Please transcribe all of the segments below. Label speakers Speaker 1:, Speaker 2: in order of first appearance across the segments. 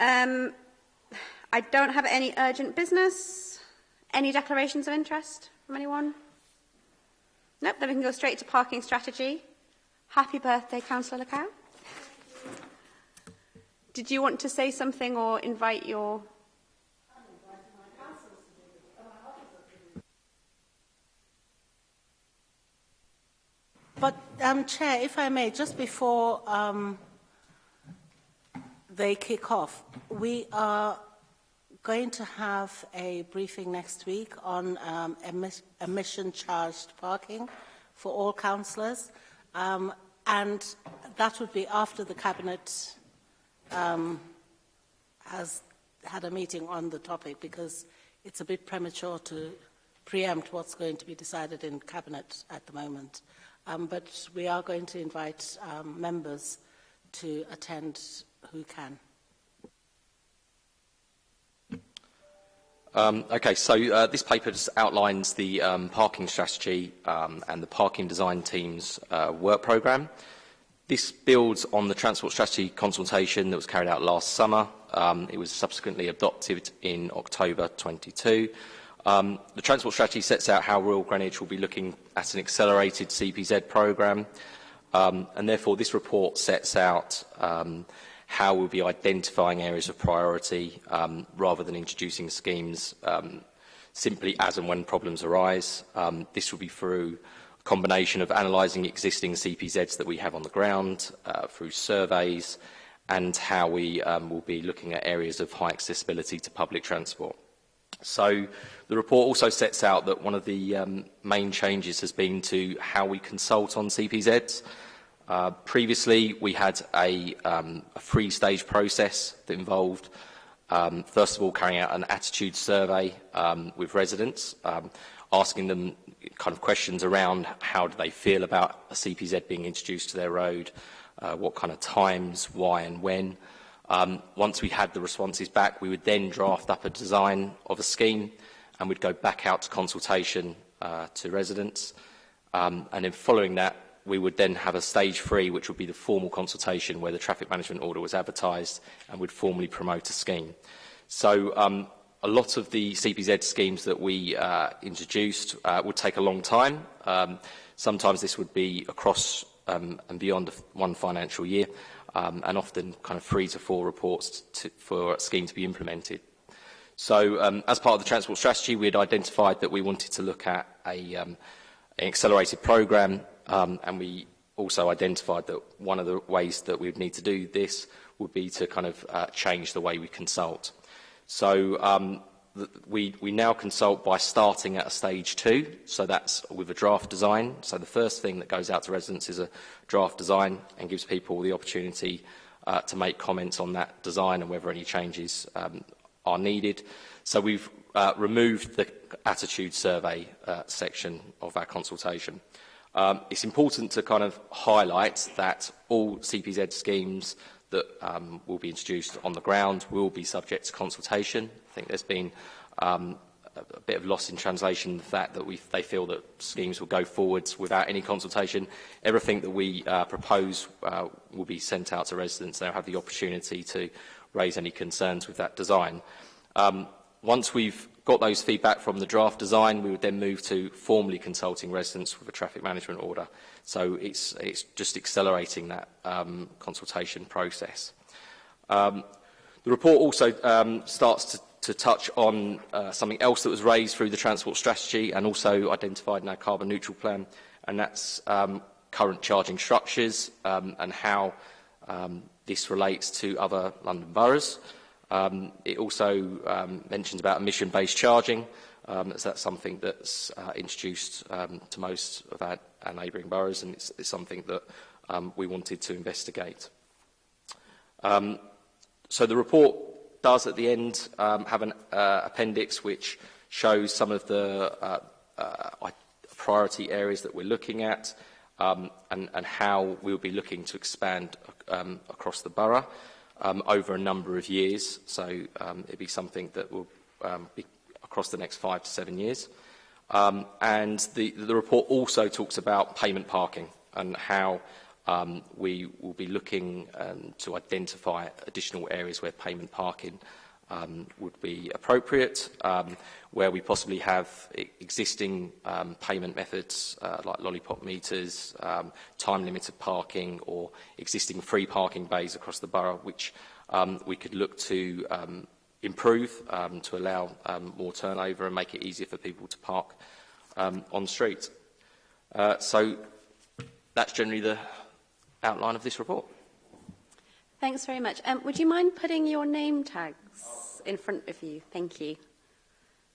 Speaker 1: Um, I don't have any urgent business. Any declarations of interest? from anyone? Nope, then we can go straight to parking strategy. Happy birthday, Councillor Lacow. Did you want to say something or invite your...
Speaker 2: But, um, Chair, if I may, just before um, they kick off, we are going to have a briefing next week on um, emission-charged parking for all councillors, um, and that would be after the Cabinet um, has had a meeting on the topic, because it's a bit premature to preempt what's going to be decided in Cabinet at the moment. Um, but we are going to invite um, members to attend who can.
Speaker 3: Um, okay, so uh, this paper just outlines the um, parking strategy um, and the parking design team's uh, work program. This builds on the transport strategy consultation that was carried out last summer. Um, it was subsequently adopted in October 22. Um, the transport strategy sets out how Royal Greenwich will be looking at an accelerated CPZ program, um, and therefore this report sets out um, how we'll be identifying areas of priority um, rather than introducing schemes um, simply as and when problems arise. Um, this will be through a combination of analysing existing CPZs that we have on the ground, uh, through surveys, and how we um, will be looking at areas of high accessibility to public transport. So the report also sets out that one of the um, main changes has been to how we consult on CPZs. Uh, previously, we had a, um, a three-stage process that involved, um, first of all, carrying out an attitude survey um, with residents, um, asking them kind of questions around how do they feel about a CPZ being introduced to their road, uh, what kind of times, why and when. Um, once we had the responses back, we would then draft up a design of a scheme and we'd go back out to consultation uh, to residents. Um, and then following that, we would then have a stage three, which would be the formal consultation where the traffic management order was advertised and would formally promote a scheme. So um, a lot of the CPZ schemes that we uh, introduced uh, would take a long time. Um, sometimes this would be across um, and beyond one financial year, um, and often kind of three to four reports to, for a scheme to be implemented. So um, as part of the transport strategy, we had identified that we wanted to look at a, um, an accelerated program Um, and we also identified that one of the ways that we'd need to do this would be to kind of uh, change the way we consult. So um, we, we now consult by starting at a stage two, so that's with a draft design. So the first thing that goes out to residents is a draft design and gives people the opportunity uh, to make comments on that design and whether any changes um, are needed. So we've uh, removed the attitude survey uh, section of our consultation. Um, it's important to kind of highlight that all CPZ schemes that um, will be introduced on the ground will be subject to consultation. I think there's been um, a bit of loss in translation the fact that we, they feel that schemes will go forwards without any consultation. Everything that we uh, propose uh, will be sent out to residents. They'll have the opportunity to raise any concerns with that design. Um, once we've got those feedback from the draft design, we would then move to formally consulting residents with a traffic management order. So it's, it's just accelerating that um, consultation process. Um, the report also um, starts to, to touch on uh, something else that was raised through the transport strategy and also identified in our carbon neutral plan, and that's um, current charging structures um, and how um, this relates to other London boroughs. Um, it also um, mentions about emission-based charging. Um, so that's something that's uh, introduced um, to most of our, our neighbouring boroughs, and it's, it's something that um, we wanted to investigate. Um, so the report does, at the end, um, have an uh, appendix which shows some of the uh, uh, priority areas that we're looking at um, and, and how we'll be looking to expand um, across the borough um, over a number of years. So um, it'd be something that will um, be across the next five to seven years. Um, and the, the report also talks about payment parking and how um, we will be looking um, to identify additional areas where payment parking uh, um, would be appropriate. Um, where we possibly have e-, existing um, payment methods uh, like lollipop meters, um, time-limited parking or existing free parking bays across the borough, which um, we could look to um, improve um, to allow um, more turnover and make it easier for people to park um, on street. Uh, so that's generally the outline of this report.
Speaker 1: Thanks very much. Um, would you mind putting your name tags? in front of you. Thank you.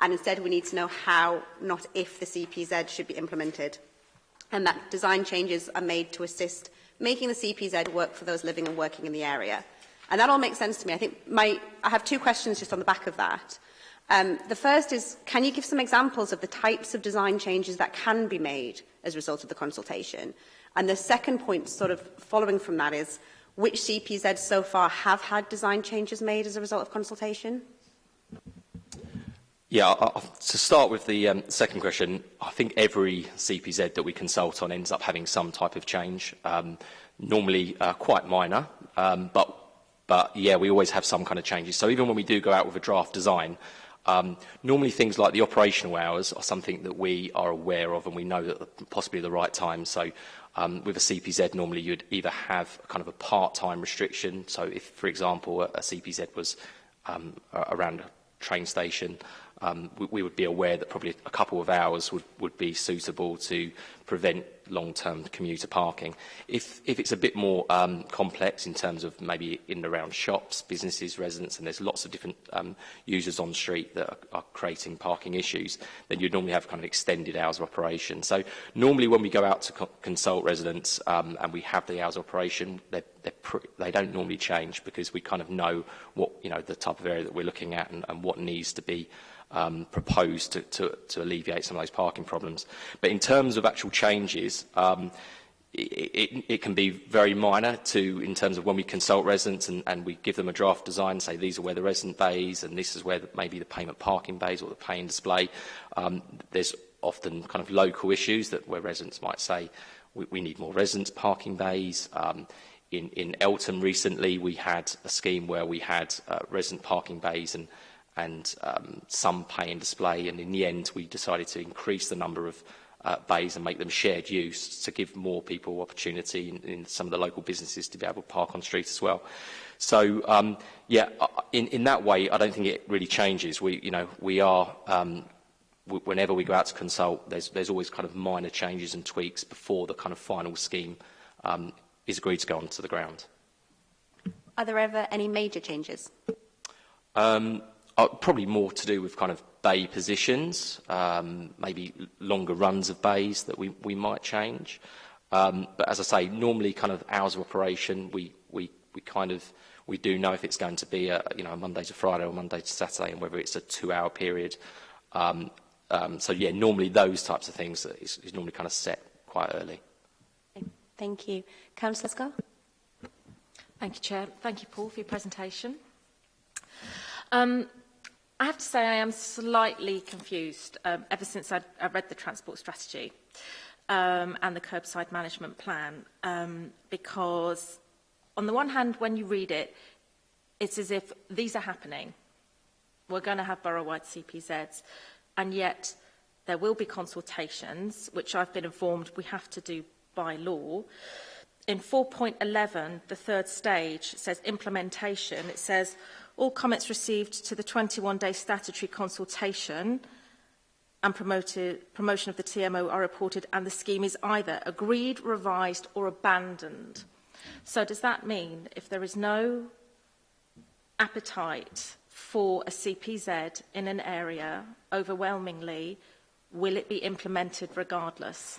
Speaker 1: And instead, we need to know how, not if, the CPZ should be implemented. And that design changes are made to assist making the CPZ work for those living and working in the area. And that all makes sense to me. I think my, I have two questions just on the back of that. Um, the first is, can you give some examples of the types of design changes that can be made as a result of the consultation? And the second point, sort of following from that, is Which CPZs so far have had design changes made as a result of consultation?
Speaker 3: Yeah, to start with the um, second question, I think every CPZ that we consult on ends up having some type of change, um, normally uh, quite minor, um, but, but yeah, we always have some kind of changes. So even when we do go out with a draft design, um, normally things like the operational hours are something that we are aware of and we know that possibly the right time. So Um, with a CPZ, normally you'd either have kind of a part-time restriction. So if, for example, a, a CPZ was um, around a train station, um, we, we would be aware that probably a couple of hours would, would be suitable to prevent long-term commuter parking. If, if it's a bit more um, complex in terms of maybe in and around shops, businesses, residents, and there's lots of different um, users on street that are, are creating parking issues, then you'd normally have kind of extended hours of operation. So normally when we go out to co consult residents um, and we have the hours of operation, they're, they're they don't normally change because we kind of know what, you know, the type of area that we're looking at and, and what needs to be um, proposed to, to, to alleviate some of those parking problems. But in terms of actual changes, um, it, it, it can be very minor to in terms of when we consult residents and, and we give them a draft design, say these are where the resident bays and this is where the, maybe the payment parking bays or the pay and display. Um, there's often kind of local issues that where residents might say we, we need more residents parking bays. Um, in, in Elton recently we had a scheme where we had uh, resident parking bays and and um, some pay and display. And in the end, we decided to increase the number of uh, bays and make them shared use to give more people opportunity in, in some of the local businesses to be able to park on street as well. So um, yeah, uh, in, in that way, I don't think it really changes. We, you know, we are um, whenever we go out to consult, there's, there's always kind of minor changes and tweaks before the kind of final scheme um, is agreed to go onto the ground.
Speaker 1: Are there ever any major changes?
Speaker 3: Um, uh, probably more to do with kind of bay positions, um, maybe longer runs of bays that we, we might change. Um, but as I say, normally kind of hours of operation, we, we, we kind of, we do know if it's going to be a, you know, a Monday to Friday or Monday to Saturday and whether it's a two hour period. Um, um, so yeah, normally those types of things is, is normally kind of set quite early.
Speaker 1: Thank you. Councillor Scott?
Speaker 4: Thank you, Chair. Thank you, Paul, for your presentation. Um, I have to say I am slightly confused um, ever since I, I read the transport strategy um, and the curbside management plan um, because on the one hand when you read it it's as if these are happening we're going to have borough-wide CPZs and yet there will be consultations which I've been informed we have to do by law in 4.11 the third stage says implementation it says all comments received to the 21-day statutory consultation and promoted, promotion of the TMO are reported and the scheme is either agreed, revised or abandoned. So does that mean if there is no appetite for a CPZ in an area overwhelmingly, will it be implemented regardless?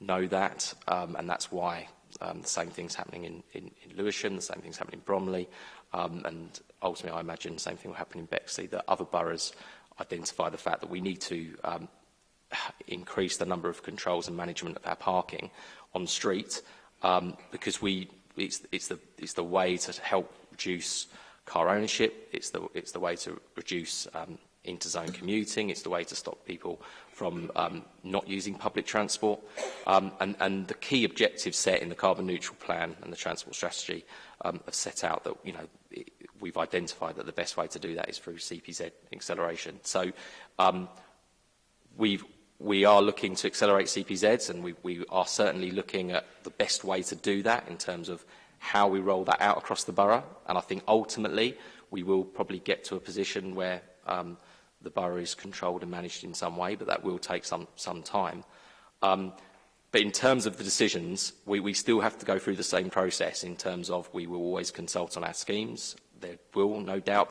Speaker 3: know that, um, and that's why um, the same thing's happening in, in, in Lewisham, the same thing's happening in Bromley, um, and ultimately I imagine the same thing will happen in Bexley, that other boroughs identify the fact that we need to um, increase the number of controls and management of our parking on street um, because we it's, it's, the, it's the way to help reduce car ownership, it's the, it's the way to reduce um, interzone commuting, it's the way to stop people from um, not using public transport. Um, and, and the key objectives set in the carbon neutral plan and the transport strategy um, have set out that you know it, we've identified that the best way to do that is through CPZ acceleration. So um, we've, we are looking to accelerate CPZs and we, we are certainly looking at the best way to do that in terms of how we roll that out across the borough. And I think ultimately we will probably get to a position where um, the borough is controlled and managed in some way, but that will take some, some time. Um, but in terms of the decisions, we, we still have to go through the same process in terms of we will always consult on our schemes there will no doubt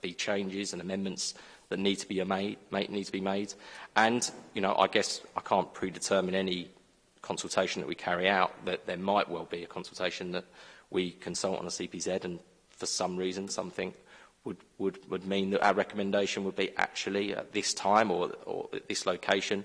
Speaker 3: be changes and amendments that need to be made, made, need to be made. And you know, I guess I can't predetermine any consultation that we carry out. That there might well be a consultation that we consult on a CPZ, and for some reason, something would would would mean that our recommendation would be actually at this time or or at this location.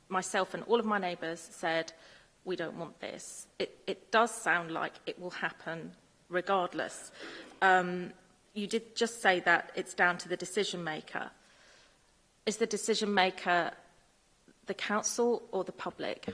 Speaker 4: myself and all of my neighbours said we don't want this, it, it does sound like it will happen regardless. Um, you did just say that it's down to the decision maker. Is the decision maker the council or the public?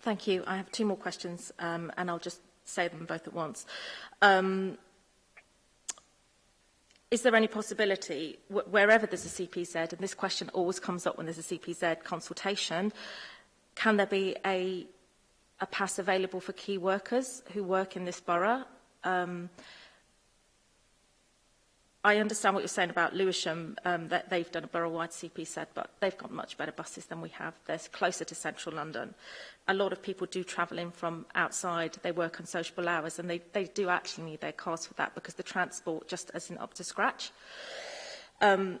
Speaker 4: Thank you. I have two more questions um, and I'll just say them both at once. Um, is there any possibility, wh wherever there's a CPZ, and this question always comes up when there's a CPZ consultation, can there be a, a pass available for key workers who work in this borough? Um, I understand what you're saying about Lewisham, um, that they've done a borough-wide CP said, but they've got much better buses than we have. They're closer to central London. A lot of people do travel in from outside. They work on sociable hours and they, they do actually need their cars for that because the transport just isn't up to scratch. Um,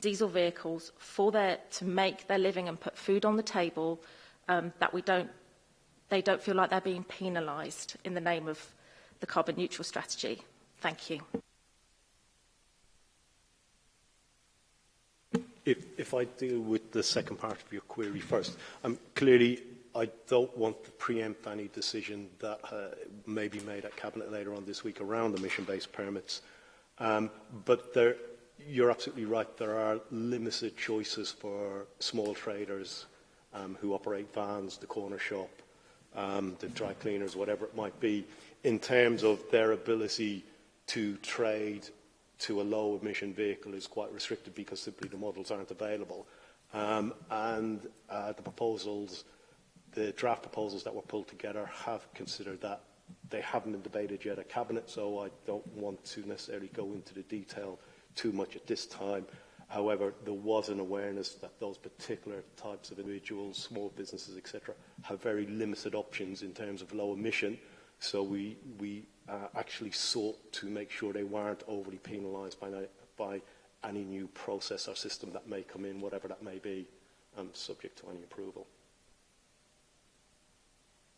Speaker 4: diesel vehicles for their, to make their living and put food on the table – um, that we don't, they don't feel like they're being penalised in the name of the carbon neutral strategy. Thank you.
Speaker 5: If, if I deal with the second part of your query first, um, clearly I don't want to preempt any decision that uh, may be made at Cabinet later on this week around emission-based permits. Um, but there, you're absolutely right, there are limited choices for small traders um, who operate vans, the corner shop, um, the dry cleaners, whatever it might be, in terms of their ability to trade to a low emission vehicle is quite restricted because simply the models aren't available. Um, and uh, the proposals, the draft proposals that were pulled together have considered that. They haven't been debated yet at Cabinet, so I don't want to necessarily go into the detail too much at this time. However, there was an awareness that those particular types of individuals, small businesses, etc., have very limited options in terms of low emission. So we, we uh, actually sought to make sure they weren't overly penalised by, by any new process or system that may come in, whatever that may be, um, subject to any approval.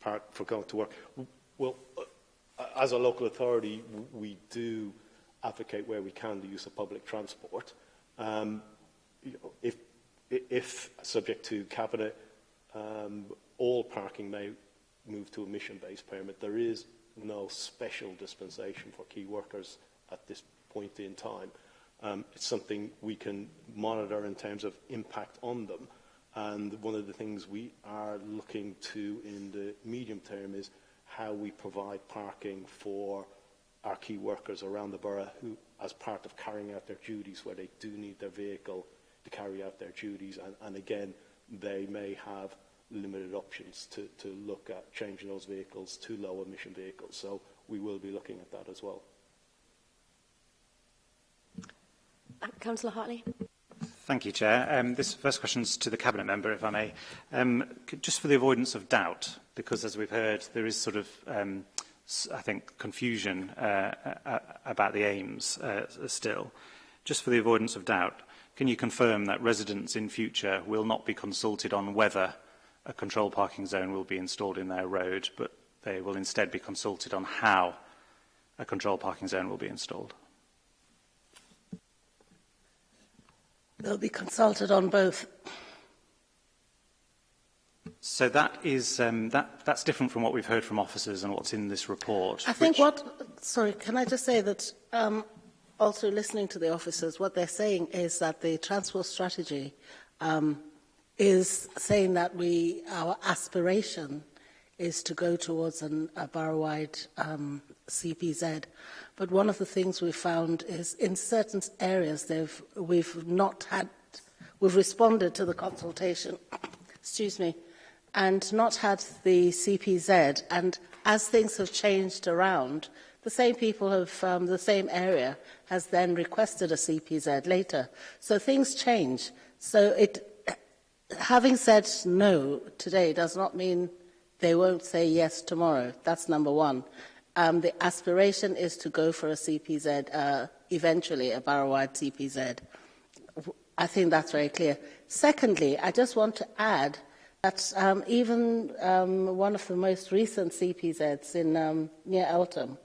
Speaker 5: Park for going to work. Well, uh, as a local authority, we do advocate where we can the use of public transport. Um, you know, if, if subject to cabinet, um, all parking may move to a mission-based permit. There is no special dispensation for key workers at this point in time. Um, it's something we can monitor in terms of impact on them. And one of the things we are looking to in the medium term is how we provide parking for our key workers around the borough who, as part of carrying out their duties, where they do need their vehicle to carry out their duties. And, and again, they may have limited options to, to look at changing those vehicles to low emission vehicles. So we will be looking at that as well.
Speaker 1: Uh, Councillor Hartley.
Speaker 6: Thank you, Chair. Um, this first question is to the Cabinet Member, if I may. Um, just for the avoidance of doubt, because as we've heard, there is sort of, um, I think, confusion uh, uh, about the aims uh, still. Just for the avoidance of doubt, can you confirm that residents in future will not be consulted on whether a control parking zone will be installed in their road, but they will instead be consulted on how a control parking zone will be installed.
Speaker 2: They'll be consulted on both.
Speaker 6: So that is um, that that's different from what we've heard from officers and what's in this report.
Speaker 2: I think what sorry, can I just say that um, also listening to the officers, what they're saying is that the transport strategy um, is saying that we our aspiration is to go towards an, a borough-wide um, CPZ. But one of the things we found is in certain areas they've, we've not had, we've responded to the consultation, excuse me, and not had the CPZ. And as things have changed around, the same people have, um, the same area has then requested a CPZ later. So things change. So it, having said no today does not mean they won't say yes tomorrow. That's number one. Um, the aspiration is to go for a CPZ, uh, eventually a borough-wide CPZ. I think that's very clear. Secondly, I just want to add that um, even um, one of the most recent CPZs in um, near Eltham,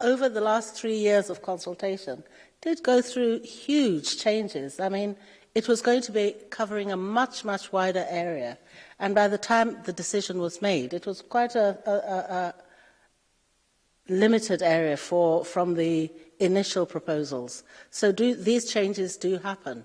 Speaker 2: over the last three years of consultation, did go through huge changes. I mean, it was going to be covering a much, much wider area. And by the time the decision was made, it was quite a, a, a limited area for, from the initial proposals. So do, these changes do happen.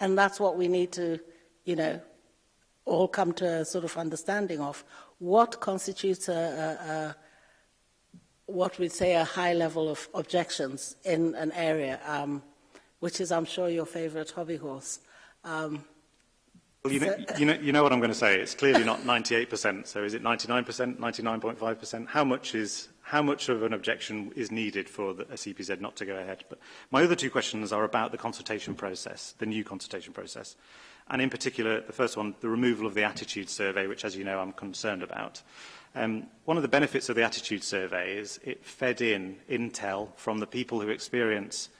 Speaker 6: And
Speaker 2: that's what we need to, you know, all come to a sort of understanding of. What constitutes a, a, a what we'd say a high level of objections in an area, um, which is, I'm sure, your favorite hobby horse. Um,
Speaker 6: you know, you, know, you know what I'm going to say. It's clearly not 98%. So is it 99%, 99.5%? How much is how much of an objection is needed for the, a CPZ e not to go ahead? But my other two questions are about the consultation process, the new consultation process, and in particular, the first one, the removal of the attitude survey, which, as you know, I'm concerned about. Um, one of the benefits of the attitude survey is it fed in intel from the people who experience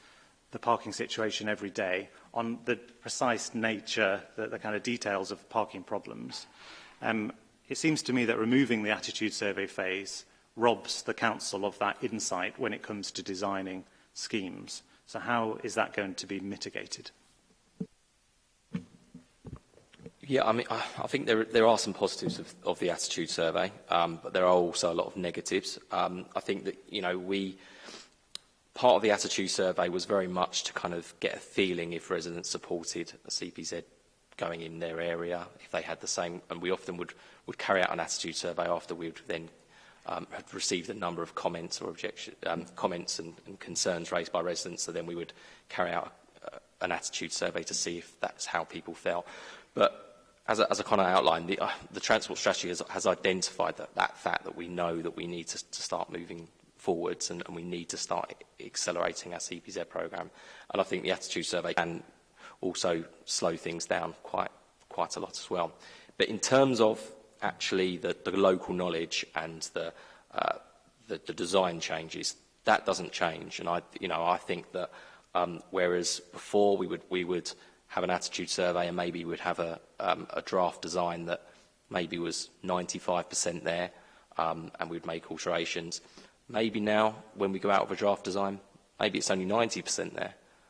Speaker 6: the parking situation every day on the precise nature, the, the kind of details of parking problems, um, it seems to me that removing the attitude survey phase robs the council of that insight when it comes to designing schemes. So how is that going to be mitigated?
Speaker 3: Yeah, I mean, I think there, there are some positives of, of the attitude survey, um, but there are also a lot of negatives. Um, I think that, you know, we, part of the attitude survey was very much to kind of get a feeling if residents supported a CPZ going in their area, if they had the same, and we often would, would carry out an attitude survey after we would then um, had received a number of comments or objection, um, comments and, and concerns raised by residents, so then we would carry out uh, an attitude survey to see if that's how people felt. But as, as I kind of outlined, the, uh, the transport strategy has, has identified that, that fact that we know that we need to, to start moving forwards and, and we need to start accelerating our CPZ program And I think the attitude survey can also slow things down quite, quite a lot as well. But in terms of actually the, the local knowledge and the, uh, the, the design changes, that doesn't change. And I, you know, I think that um, whereas before we would, we would have an attitude survey and maybe we'd have a, um, a draft design that maybe was 95% there um, and we'd make alterations. Maybe now, when we go out of a draft design, maybe it's only 90% there,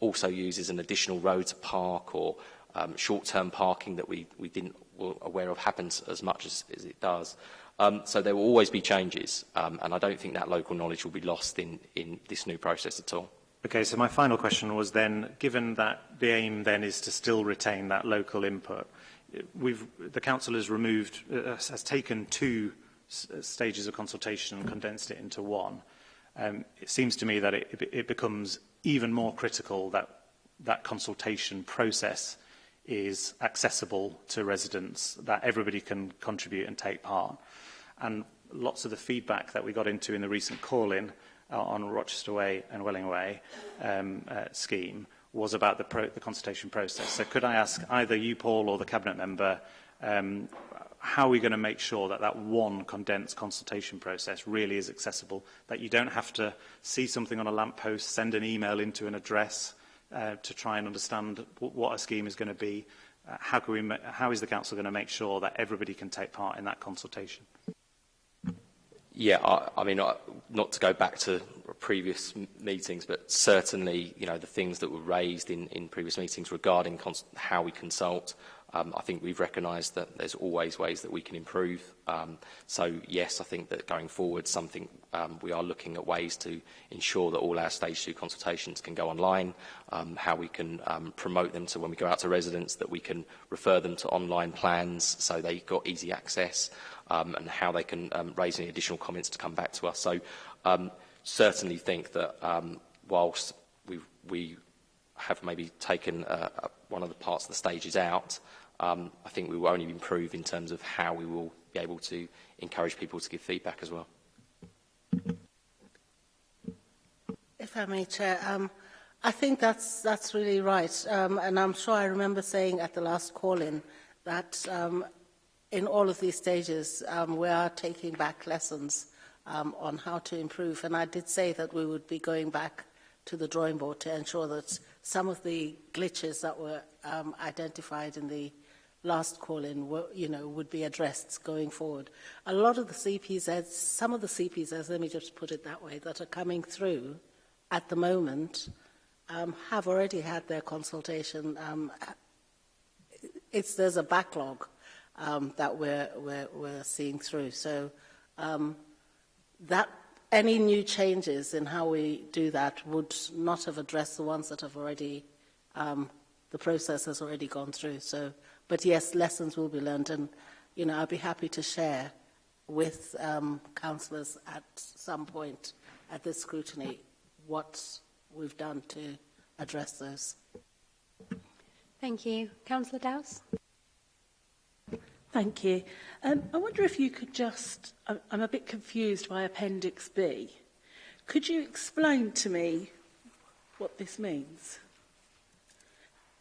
Speaker 3: also used as an additional road to park or um, short-term parking that we, we didn't were aware of happens as much as, as it does. Um, so there will always be changes, um, and I don't think that local knowledge will be lost in, in this new process at all.
Speaker 6: Okay, so my final question was then, given that the aim then is to still retain that local input, we've, the council has removed, uh, has taken two stages of consultation and condensed it into one um, it seems to me that it, it becomes even more critical that that consultation process is accessible to residents, that everybody can contribute and take part. And lots of the feedback that we got into in the recent call-in uh, on Rochester Way and Welling Way um, uh, scheme was about the, pro the consultation process. So could I ask either you, Paul, or the Cabinet Member um, how are we going to make sure that that one condensed consultation process really is accessible, that you don't have to see something on a lamppost, send an email into an address uh, to try and understand what a scheme is going to be. Uh, how, can we, how is the council going to make sure that everybody can take part in that consultation?
Speaker 3: Yeah, I, I mean, I, not to go back to previous meetings, but certainly, you know, the things that were raised in, in previous meetings regarding how we consult Um, I think we've recognised that there's always ways that we can improve. Um, so yes, I think that going forward, something um, we are looking at ways to ensure that all our stage two consultations can go online, um, how we can um, promote them so when we go out to residents that we can refer them to online plans so they've got easy access um, and how they can um, raise any additional comments to come back to us. So um, certainly think that um, whilst we, we have maybe taken uh, uh, one of the parts of the stages out, um, I think we will only improve in terms of how we will be able to encourage people to give feedback as well.
Speaker 2: If I may, Chair, um, I think that's, that's really right. Um, and I'm sure I remember saying at the last call-in that um, in all of these stages, um, we are taking back lessons um, on how to improve. And I did say that we would be going back to the drawing board to ensure that some of the glitches that were um, identified in the last call-in you know, would be addressed going forward. A lot of the CPZs, some of the CPZs, let me just put it that way, that are coming through at the moment um, have already had their consultation. Um, it's, there's a backlog um, that we're, we're, we're seeing through. So um, that any new changes in how we do that would not have addressed the ones that have already, um, the process has already gone through. So, but yes, lessons will be learned and, you know, I'd be happy to share with um, councillors at some point at this scrutiny what we've done to address those.
Speaker 1: Thank you. Councillor Dowse?
Speaker 7: Thank you. Um, I wonder if you could just, I'm, a bit confused by Appendix B. Could you explain to me what this means?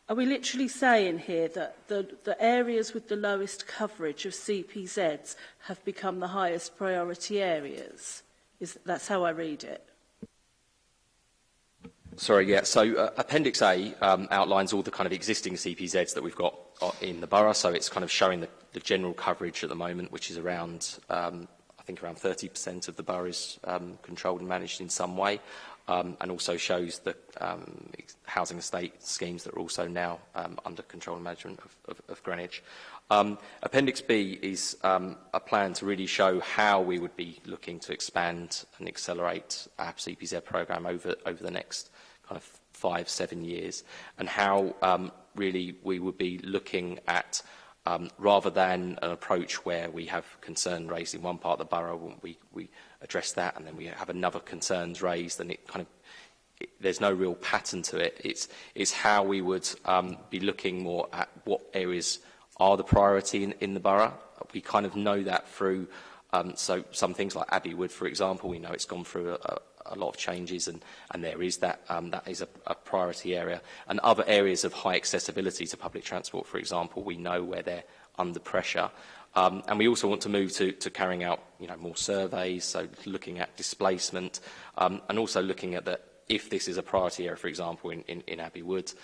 Speaker 7: Are we literally saying here that the, the areas with the lowest coverage of CPZs have become the highest priority areas? Is, that's how I read it.
Speaker 3: Sorry, yeah. So uh, Appendix A um, outlines all the kind of existing CPZs that we've got uh, in the borough. So it's kind of showing the, the general coverage at the moment, which is around, um, I think around 30% of the boroughs um, controlled and managed in some way, um, and also shows the um, housing estate schemes that are also now um, under control and management of, of, of Greenwich. Um, Appendix B is um, a plan to really show how we would be looking to expand and accelerate our CPZ e program over, over the next kind of five, seven years, and how um, really we would be looking at um, rather than an approach where we have concern raised in one part of the borough, we, we address that, and then we have another concerns raised, and it kind of it, there's no real pattern to it. It's, it's how we would um, be looking more at what areas are the priority in, in the borough. We kind of know that through um, so some things like Abbey Wood, for example, we know it's gone through a, a a lot of changes, and, and there is that, um, that is a, a priority area. And other areas of high accessibility to public transport, for example, we know where they're under pressure. Um, and we also want to move to, to carrying out you know, more surveys, so looking at displacement, um, and also looking at the, if this is a priority area, for example, in, in, in Abbey Woods,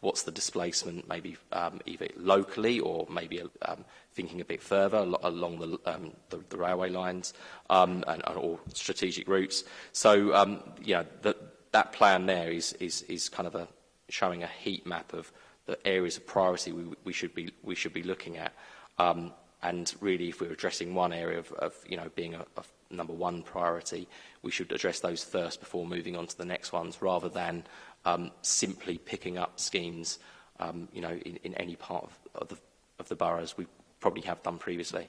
Speaker 3: what's the displacement, maybe um, either locally or maybe um, thinking a bit further along the, um, the, the railway lines um, and, and all strategic routes. So, um, you know, the, that plan there is, is, is kind of a, showing a heat map of the areas of priority we, we, should, be, we should be looking at. Um, and really, if we're addressing one area of, of you know, being a, a number one priority, we should address those first before moving on to the next ones, rather than um, simply picking up schemes um, you know, in, in any part of, of, the, of the boroughs. We, probably have done previously.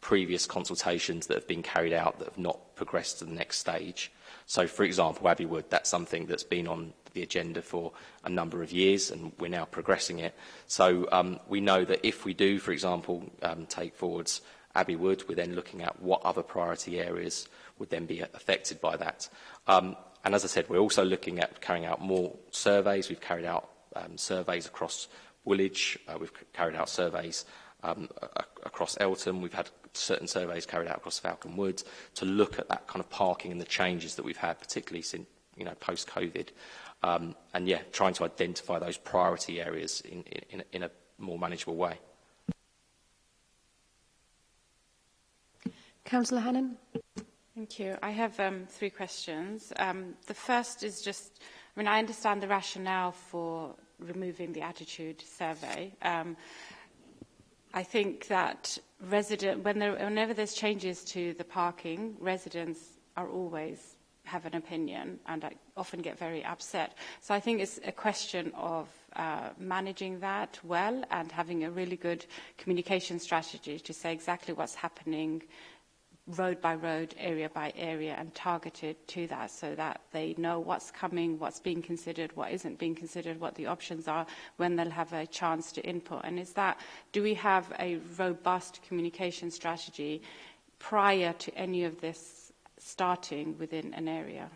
Speaker 3: previous consultations that have been carried out that have not progressed to the next stage. So, for example, Abbey Wood, that's something that's been on the agenda for a number of years and we're now progressing it. So um, we know that if we do, for example, um, take forwards Abbey Wood. We're then looking at what other priority areas would then be affected by that. Um, and as I said, we're also looking at carrying out more surveys. We've carried out um, surveys across Woolwich. Uh, we've carried out surveys um, across Elton. We've had certain surveys carried out across Falcon Woods to look at that kind of parking and the changes that we've had, particularly since you know post-COVID. Um, and yeah, trying to identify those priority areas in, in, in a more manageable way.
Speaker 1: Councillor Hannan.
Speaker 8: Thank you. I have um, three questions. Um, the first is just, I mean, I understand the rationale for removing the attitude survey. Um, I think that resident, when there, whenever there's changes to the parking, residents are always have an opinion and I often get very upset. So I think it's a question of uh, managing that well and having a really good communication strategy to say exactly what's happening road by road, area by area and targeted to that so that they know what's coming, what's being considered, what isn't being considered, what the options are, when they'll have a chance to input. And is that, do we have a robust communication strategy prior to any of this starting within an area?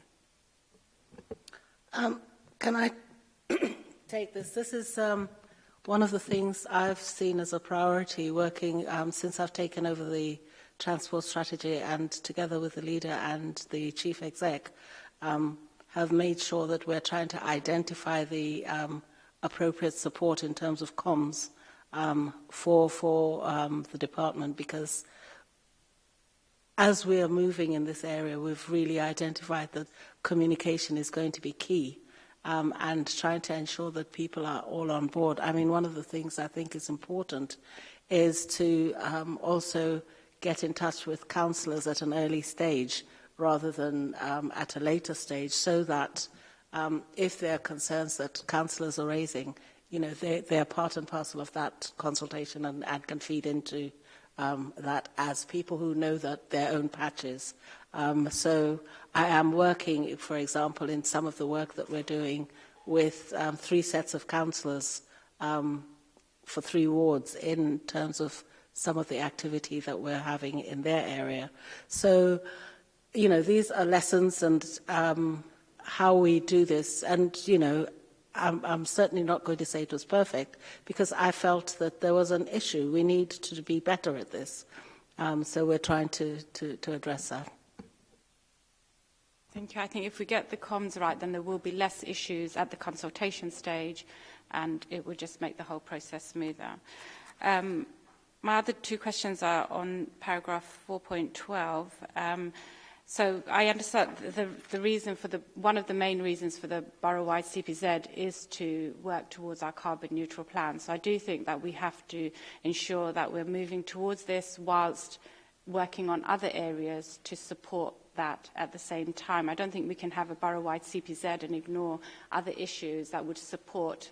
Speaker 2: Um, can I take this? This is um, one of the things I've seen as a priority working um, since I've taken over the transport strategy and together with the leader and the chief exec um, have made sure that we're trying to identify the um, appropriate support in terms of comms um, for, for um, the department because as we are moving in this area, we've really identified that communication is going to be key um, and trying to ensure that people are all on board. I mean, one of the things I think is important is to um, also get in touch with councillors at an early stage rather than um, at a later stage so that um, if there are concerns that councillors are raising, you know, they, they are part and parcel of that consultation and, and can feed into um, that as people who know that their own patches. Um, so I am working, for example, in some of the work that we're doing with um, three sets of councillors um, for three wards in terms of some of the activity that we're having in their area. So, you know, these are lessons and um, how we do this. And, you know, I'm, I'm certainly not going to say it was perfect because I felt that there was an issue. We need to be better at this. Um, so we're trying to, to, to address that.
Speaker 8: Thank you. I think if we get the comms right, then there will be less issues at the consultation stage and it will just make the whole process smoother. Um, My other two questions are on paragraph 4.12. Um, so I understand the, the reason for the, one of the main reasons for the borough-wide CPZ is to work towards our carbon neutral plan. So I do think that we have to ensure that we're moving towards this whilst working on other areas to support that at the same time. I don't think we can have a borough-wide CPZ and ignore other issues that would support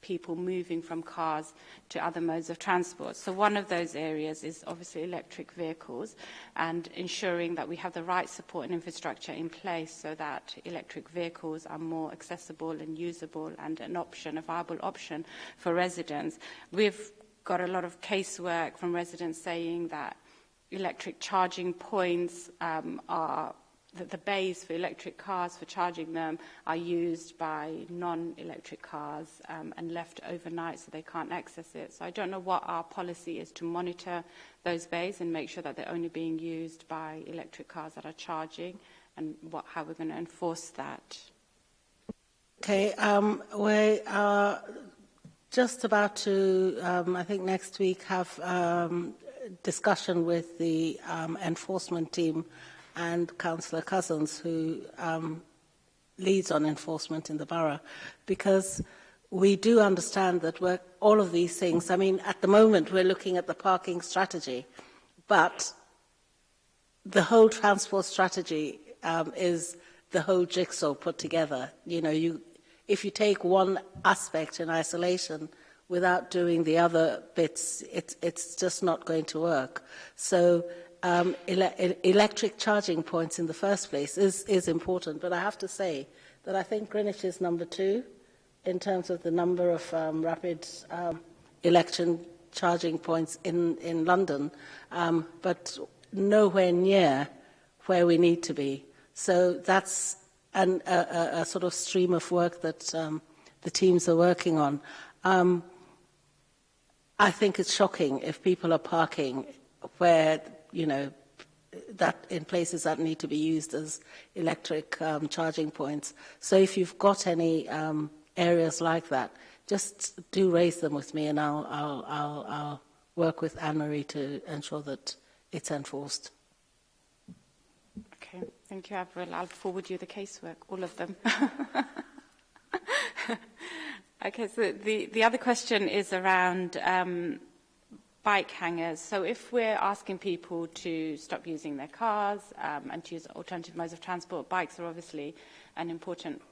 Speaker 8: people moving from cars to other modes of transport. So one of those areas is obviously electric vehicles and ensuring that we have the right support and infrastructure in place so that electric vehicles are more accessible and usable and an option, a viable option for residents. We've got a lot of casework from residents saying that electric charging points um, are that the bays for electric cars for charging them are used by non-electric cars um, and left overnight so they can't access it. So I don't know what our policy is to monitor those bays and make sure that they're only being used by electric cars that are charging and what, how we're going to enforce that.
Speaker 2: Okay, um, we are just about to, um, I think next week, have um, discussion with the um, enforcement team and Councillor Cousins, who um, leads on enforcement in the borough, because we do understand that we're, all of these things, I mean, at the moment we're looking at the parking strategy, but the whole transport strategy um, is the whole jigsaw put together. You know, you, if you take one aspect in isolation without doing the other bits, it, it's just not going to work. So um, ele e-, electric charging points in the first place is, is important. But I have to say that I think Greenwich is number two in terms of the number of um, rapid um, election charging points in, in London, um, but nowhere near where we need to be. So that's an, a, a, a sort of stream of work that um, the teams are working on. Um, I think it's shocking if people are parking where you know, that in places that need to be used as electric um, charging points. So if you've got any um, areas like that, just do raise them with me and I'll, I'll, I'll, I'll work with Anne-Marie to ensure that it's enforced.
Speaker 8: Okay, thank you, Avril. I'll forward you the casework, all of them. okay, so the, the other question is around um, bike hangers. So if we're asking people to stop using their cars um, and to use alternative modes of transport, bikes are obviously an important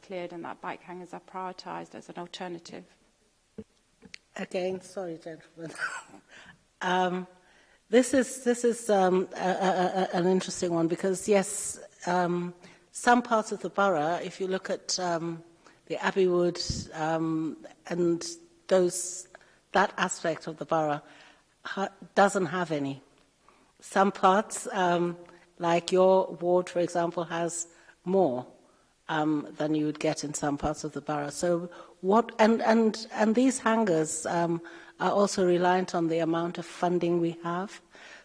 Speaker 8: cleared and that bike hangers are prioritized as an alternative?
Speaker 2: Again, sorry, gentlemen. um, this is, this is um, a, a, a, an interesting one because, yes, um, some parts of the borough, if you look at um, the Abbey Wood um, and those, that aspect of the borough, ha doesn't have any. Some parts, um, like your ward, for example, has more um, than you would get in some parts of the borough. So what, and, and, and these hangars um, are also reliant on the amount of funding we have.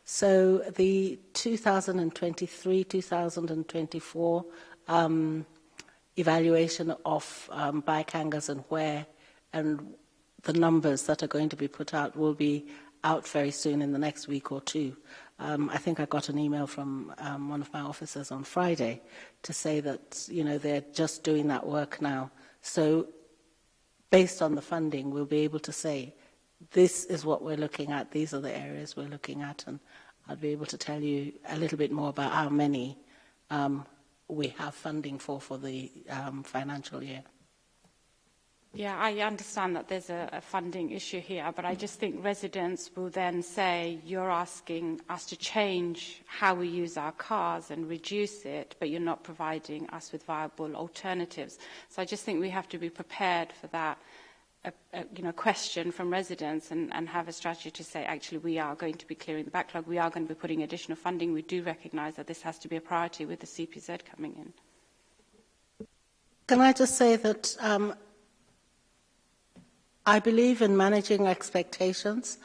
Speaker 2: So the 2023-2024 um, evaluation of um, bike hangers and where and the numbers that are going to be put out will be out very soon in the next week or two. Um, I think I got an email from um, one of my officers on Friday to say that you know they're just doing that work now. So based on the funding, we'll be able to say this is what we're looking at, these are the areas we're looking at, and I'll be able to tell you a little bit more about how many um, we have funding for for the um, financial year.
Speaker 8: Yeah, I understand that there's a, a funding issue here, but I just think residents will then say, you're asking us to change how we use our cars and reduce it, but you're not providing us with viable alternatives. So I just think we have to be prepared for that a, a you know, question from residents and, and have a strategy to say, actually, we are going to be clearing the backlog, we are going to be putting additional funding. We do recognize that this has to be a priority with the CPZ coming in.
Speaker 2: Can I just say that um, I believe in managing expectations.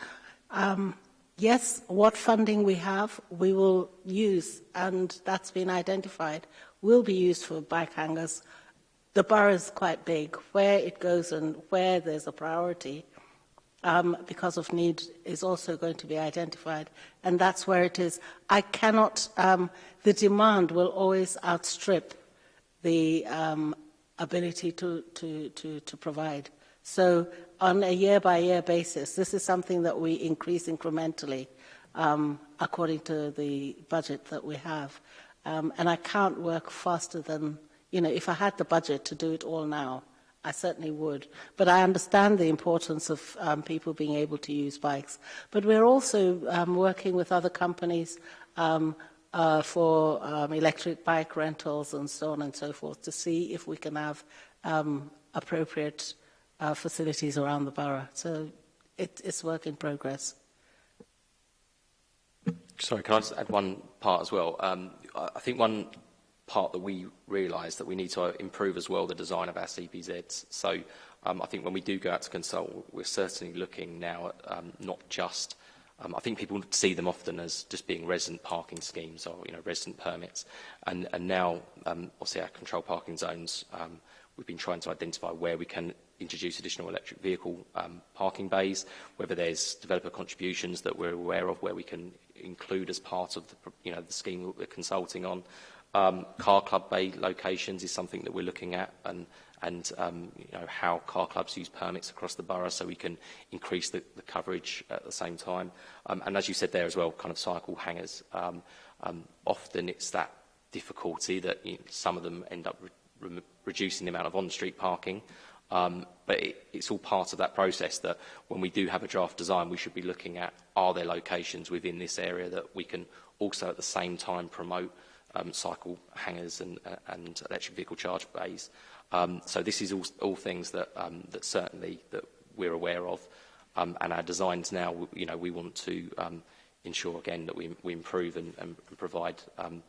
Speaker 2: Um, yes, what funding we have, we will use, and that's been identified, will be used for bike hangers the bar is quite big. Where it goes and where there's a priority um, because of need is also going to be identified. And that's where it is. I cannot, um, the demand will always outstrip the um, ability to, to, to, to provide. So on a year-by-year -year basis, this is something that we increase incrementally um, according to the budget that we have. Um, and I can't work faster than you know, if I had the budget to do it all now, I certainly would. But I understand the importance of um, people being able to use bikes. But we're also um, working with other companies um, uh, for um, electric bike rentals and so on and so forth to see if we can have um, appropriate uh, facilities around the borough. So it, it's work in progress.
Speaker 3: Sorry, can I just add one part as well? Um, I think one part that we realise that we need to improve as well the design of our CPZs. So um, I think when we do go out to consult, we're certainly looking now at um, not just, um, I think people see them often as just being resident parking schemes or you know resident permits. And, and now, um, obviously, our control parking zones, um, we've been trying to identify where we can introduce additional electric vehicle um, parking bays, whether there's developer contributions that we're aware of where we can include as part of the, you know, the scheme we're consulting on. Um, car club bay locations is something that we're looking at and, and um, you know, how car clubs use permits across the borough so we can increase the, the coverage at the same time. Um, and as you said there as well, kind of cycle hangers. Um, um, often it's that difficulty that you know, some of them end up re re reducing the amount of on-street parking. Um, but it, it's all part of that process that when we do have a draft design, we should be looking at are there locations within this area that we can also at the same time promote um, cycle hangers and, uh, and electric vehicle charge bays. Um, so this is all, all things that, um, that certainly that we're aware of. Um, and our designs now, you know, we want to um, ensure again that we, we improve and, and, and provide um,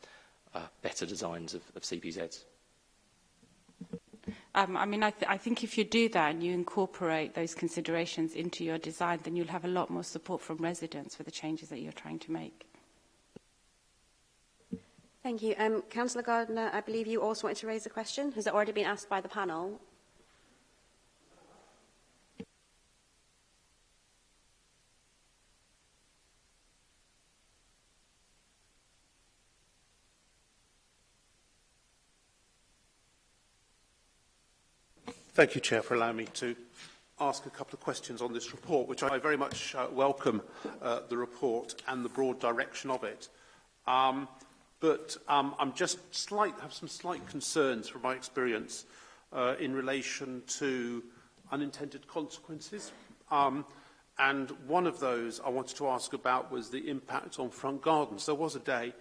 Speaker 3: uh, better designs of, of CPZs.
Speaker 8: Um, I mean, I, th I think if you do that and you incorporate those considerations into your design, then you'll have a lot more support from residents for the changes that you're trying to make.
Speaker 1: Thank you. Um, Councillor Gardner, I believe you also wanted to raise a question. Has it already been asked by the panel?
Speaker 9: Thank you, Chair, for allowing me to ask a couple of questions on this report, which I very much uh, welcome uh, the report and the broad direction of it. Um, but um, I'm just slight, have some slight concerns from my experience uh, in relation to unintended consequences. Um, and one of those I wanted to ask about was the impact on front gardens. There was a day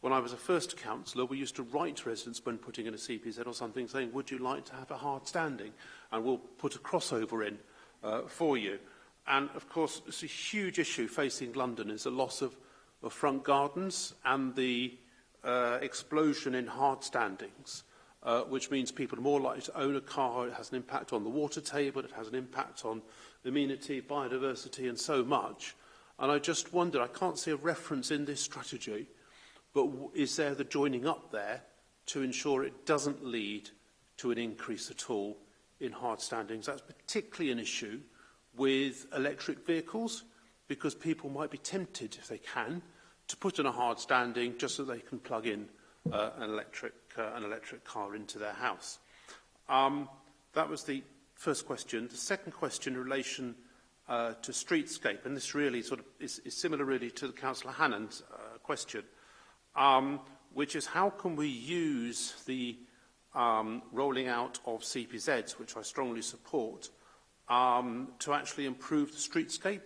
Speaker 9: when I was a first councillor, we used to write to residents when putting in a CPZ or something saying, would you like to have a hard standing? And we'll put a crossover in uh, for you. And of course, it's a huge issue facing London is a loss of, of front gardens and the uh, explosion in hard standings, uh, which means people are more likely to own a car. It has an impact on the water table. It has an impact on amenity, biodiversity, and so much. And I just wonder, I can't see a reference in this strategy, but is there the joining up there to ensure it doesn't lead to an increase at all in hard standings? That's particularly an issue with electric vehicles because people might be tempted, if they can, to put in a hard standing just so they can plug in uh, an, electric, uh, an electric car into their house. Um, that was the first question. The second question in relation uh, to streetscape, and this really sort of is, is similar really to the Councillor hannan's uh, question, um, which is how can we use the um, rolling out of CPZs, which I strongly support, um, to actually improve the streetscape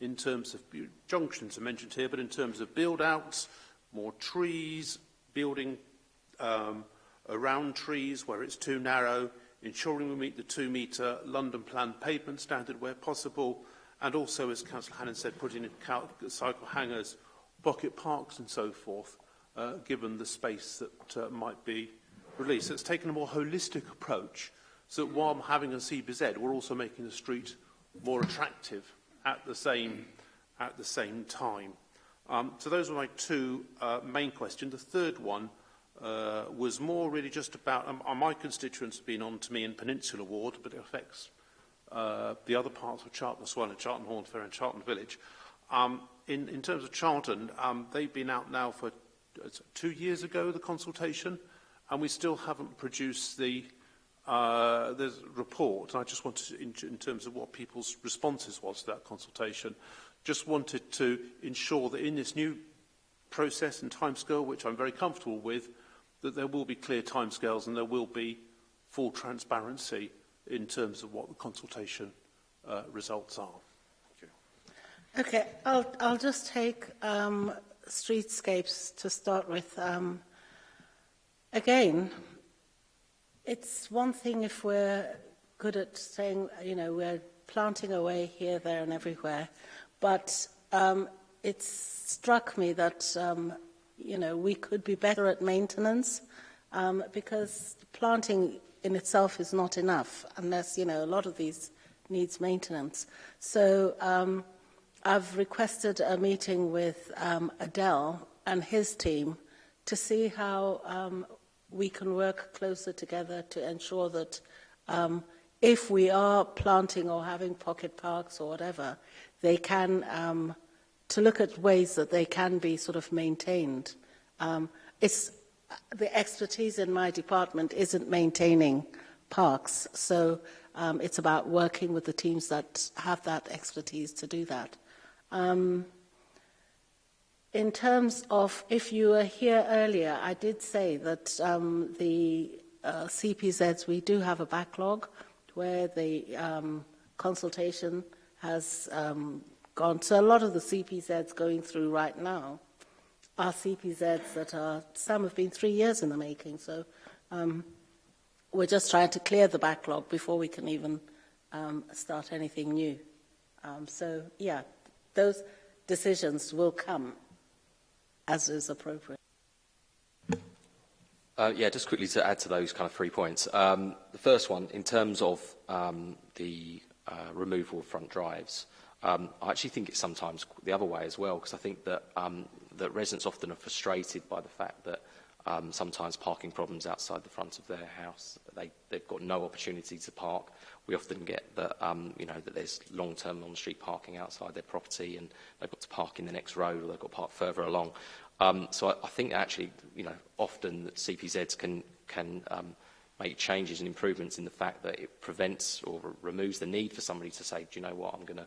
Speaker 9: in terms of junctions are mentioned here, but in terms of build-outs, more trees, building um, around trees where it's too narrow, ensuring we meet the two-metre London Plan pavement standard where possible, and also, as Councillor Hannan said, putting in cycle hangers, pocket parks and so forth, uh, given the space that uh, might be released. So it's taken a more holistic approach so that while having a CBZ, we're also making the street more attractive at the same, at the same time. Um, so those were my two uh, main questions. The third one uh, was more really just about, um, my constituents have been on to me in Peninsula Ward, but it affects uh, the other parts of Charlton as well, in Charlton Horn Fair and Charlton Village. Um, in, in terms of Charlton, um, they've been out now for uh, two years ago, the consultation, and we still haven't produced the uh, there's a report, and I just wanted, to, in, in terms of what people's responses was to that consultation, just wanted to ensure that in this new process and timescale, which I'm very comfortable with, that there will be clear timescales and there will be full transparency in terms of what the consultation uh, results are.
Speaker 2: Okay, I'll, I'll just take um, streetscapes to start with. Um, again, It's one thing if we're good at saying, you know, we're planting away here, there and everywhere. But um, it struck me that, um, you know, we could be better at maintenance um, because planting in itself is not enough unless, you know, a lot of these needs maintenance. So um, I've requested a meeting with um, Adele and his team to see how um, we can work closer together to ensure that um, if we are planting or having pocket parks or whatever, they can, um, to look at ways that they can be sort of maintained. Um, it's, the expertise in my department isn't maintaining parks, so um, it's about working with the teams that have that expertise to do that. Um, in terms of, if you were here earlier, I did say that um, the uh, CPZs, we do have a backlog where the um, consultation has um, gone. So a lot of the CPZs going through right now are CPZs that are, some have been three years in the making. So um, we're just trying to clear the backlog before we can even um, start anything new. Um, so yeah, those decisions will come as is appropriate.
Speaker 3: Uh, yeah, just quickly to add to those kind of three points. Um, the first one, in terms of um, the uh, removal of front drives, um, I actually think it's sometimes the other way as well, because I think that, um, that residents often are frustrated by the fact that um, sometimes parking problems outside the front of their house, they, they've got no opportunity to park, we often get that, um, you know, that there's long-term on-street parking outside their property and they've got to park in the next road or they've got to park further along. Um, so I, I think actually, you know, often that CPZs can, can um, make changes and improvements in the fact that it prevents or removes the need for somebody to say, do you know what, I'm going to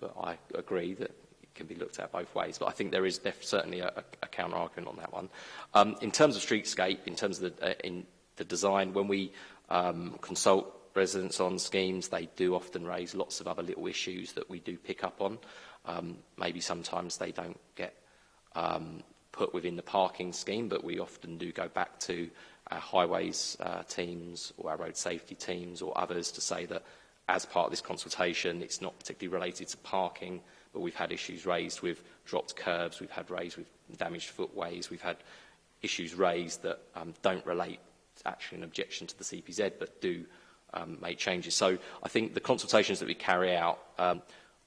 Speaker 3: but I agree that it can be looked at both ways. But I think there is certainly a, a counter-argument on that one. Um, in terms of streetscape, in terms of the, uh, in the design, when we um, consult residents on schemes. They do often raise lots of other little issues that we do pick up on. Um, maybe sometimes they don't get um, put within the parking scheme, but we often do go back to our highways uh, teams or our road safety teams or others to say that as part of this consultation, it's not particularly related to parking, but we've had issues raised with dropped curbs, we've had raised with damaged footways, we've had issues raised that um, don't relate actually an objection to the CPZ, but do um, make changes. So I think the consultations that we carry out um,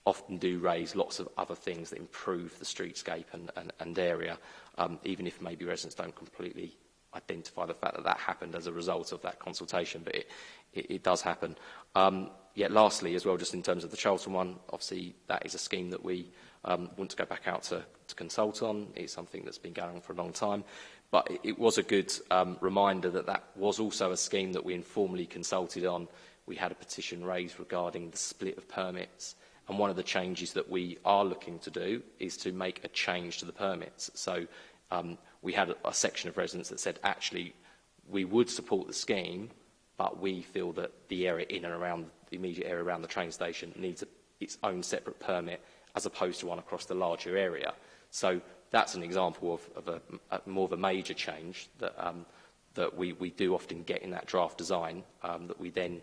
Speaker 3: often do raise lots of other things that improve the streetscape and, and, and area, um, even if maybe residents don't completely identify the fact that that happened as a result of that consultation, but it, it, it does happen. Um, yet lastly, as well, just in terms of the Charlton one, obviously that is a scheme that we um, want to go back out to, to consult on. It's something that's been going on for a long time. But it, was a good um, reminder that that was also a scheme that we informally consulted on. We had a petition raised regarding the split of permits. And one of the changes that we are looking to do is to make a change to the permits. So um, we had a, a section of residents that said, actually, we would support the scheme, but we feel that the area in and around the immediate area around the train station needs a, its own separate permit as opposed to one across the larger area. So that's an example of, of a, a, more of a major change that, um, that we, we do often get in that draft design um, that we then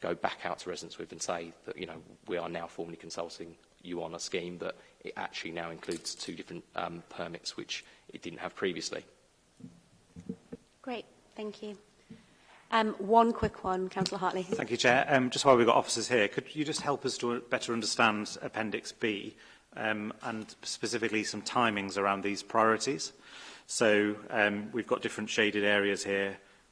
Speaker 3: go back out to residents with and say that, you know, we are now formally consulting you on a scheme that it actually now includes two different um, permits which it didn't have previously.
Speaker 1: Great, thank you. Um, one quick one, Councillor Hartley.
Speaker 6: Thank you, Chair. Um, just while we've got officers here, could you just help us to better understand Appendix B? um, and specifically some timings around these priorities. So um, we've got different shaded areas here,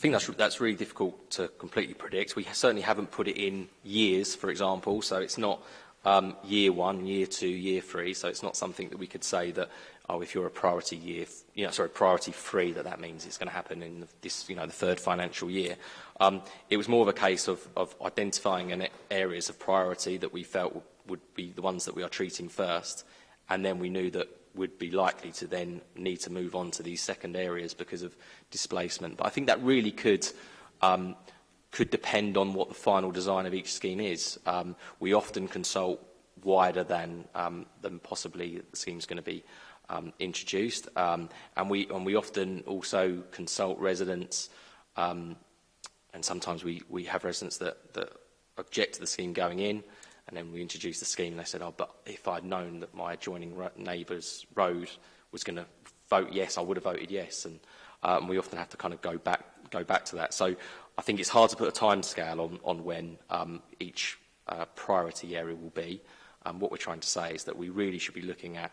Speaker 3: think that's, that's really difficult to completely predict. We certainly haven't put it in years, for example, so it's not um, year one, year two, year three, so it's not something that we could say that, oh, if you're a priority year, you know, sorry, priority three, that that means it's going to happen in this, you know, the third financial year. Um, it was more of a case of, of identifying an areas of priority that we felt would be the ones that we are treating first, and then we knew that would be likely to then need to move on to these second areas because of displacement. But I think that really could um, could depend on what the final design of each scheme is. Um, we often consult wider than, um, than possibly the scheme's going to be um, introduced. Um, and, we, and we often also consult residents, um, and sometimes we, we have residents that, that object to the scheme going in. And then we introduced the scheme and they said, oh, but if I'd known that my adjoining ro neighbour's road was going to vote yes, I would have voted yes. And, uh, and we often have to kind of go back, go back to that. So I think it's hard to put a time scale on, on when um, each uh, priority area will be. Um, what we're trying to say is that we really should be looking at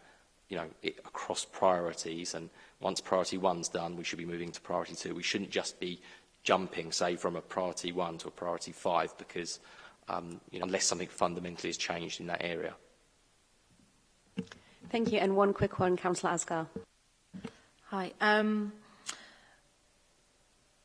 Speaker 3: you know, it, across priorities. And once priority one's done, we should be moving to priority two. We shouldn't just be jumping, say, from a priority one to a priority five because um, you know, unless something fundamentally is changed in that area.
Speaker 1: Thank you. And one quick one, Councillor Asgar.
Speaker 4: Hi. Um,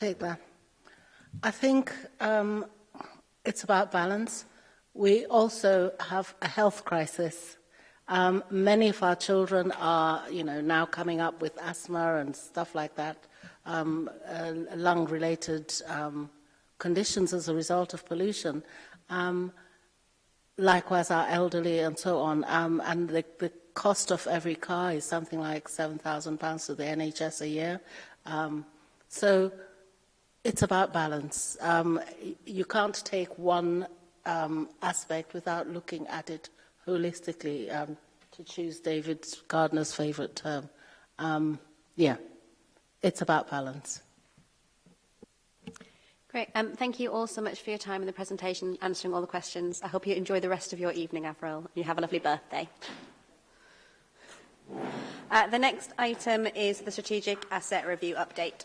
Speaker 2: Take that. I think um, it's about balance. We also have a health crisis. Um, many of our children are, you know, now coming up with asthma and stuff like that, um, uh, lung-related um, conditions as a result of pollution. Um, likewise, our elderly and so on. Um, and the, the cost of every car is something like £7,000 to the NHS a year. Um, so it's about balance. Um, you can't take one um, aspect without looking at it holistically, um, to choose David Gardner's favorite term. Um, yeah, it's about balance.
Speaker 1: Great. Um, thank you all so much for your time and the presentation, answering all the questions. I hope you enjoy the rest of your evening, Avril. You have a lovely birthday. Uh, the next item is the Strategic Asset Review update.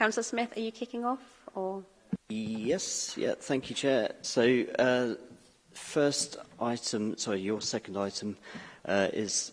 Speaker 1: Councillor Smith, are you kicking off? Or?
Speaker 10: Yes, yeah, thank you, Chair. So, uh, first item, sorry, your second item uh, is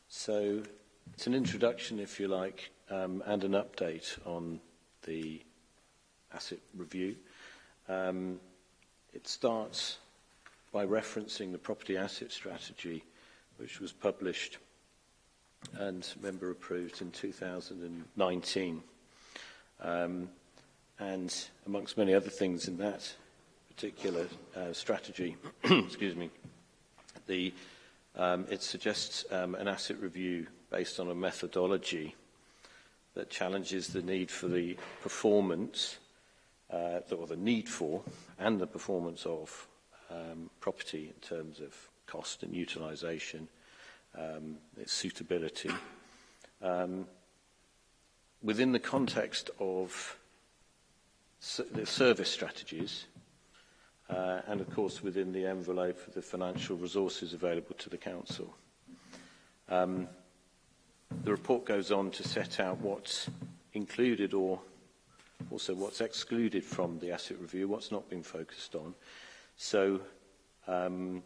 Speaker 11: so it's an introduction, if you like, um, and an update on the asset review. Um, it starts by referencing the property asset strategy, which was published and member approved in 2019. Um, and amongst many other things in that particular uh, strategy, excuse me, the, um, it suggests um, an asset review based on a methodology that challenges the need for the performance, uh, or the need for, and the performance of um, property in terms of cost and utilization, um, its suitability. Um, within the context of the service strategies, uh, and of course within the envelope of the financial resources available to the Council. Um, the report goes on to set out what's included or also what's excluded from the asset review, what's not been focused on. So um,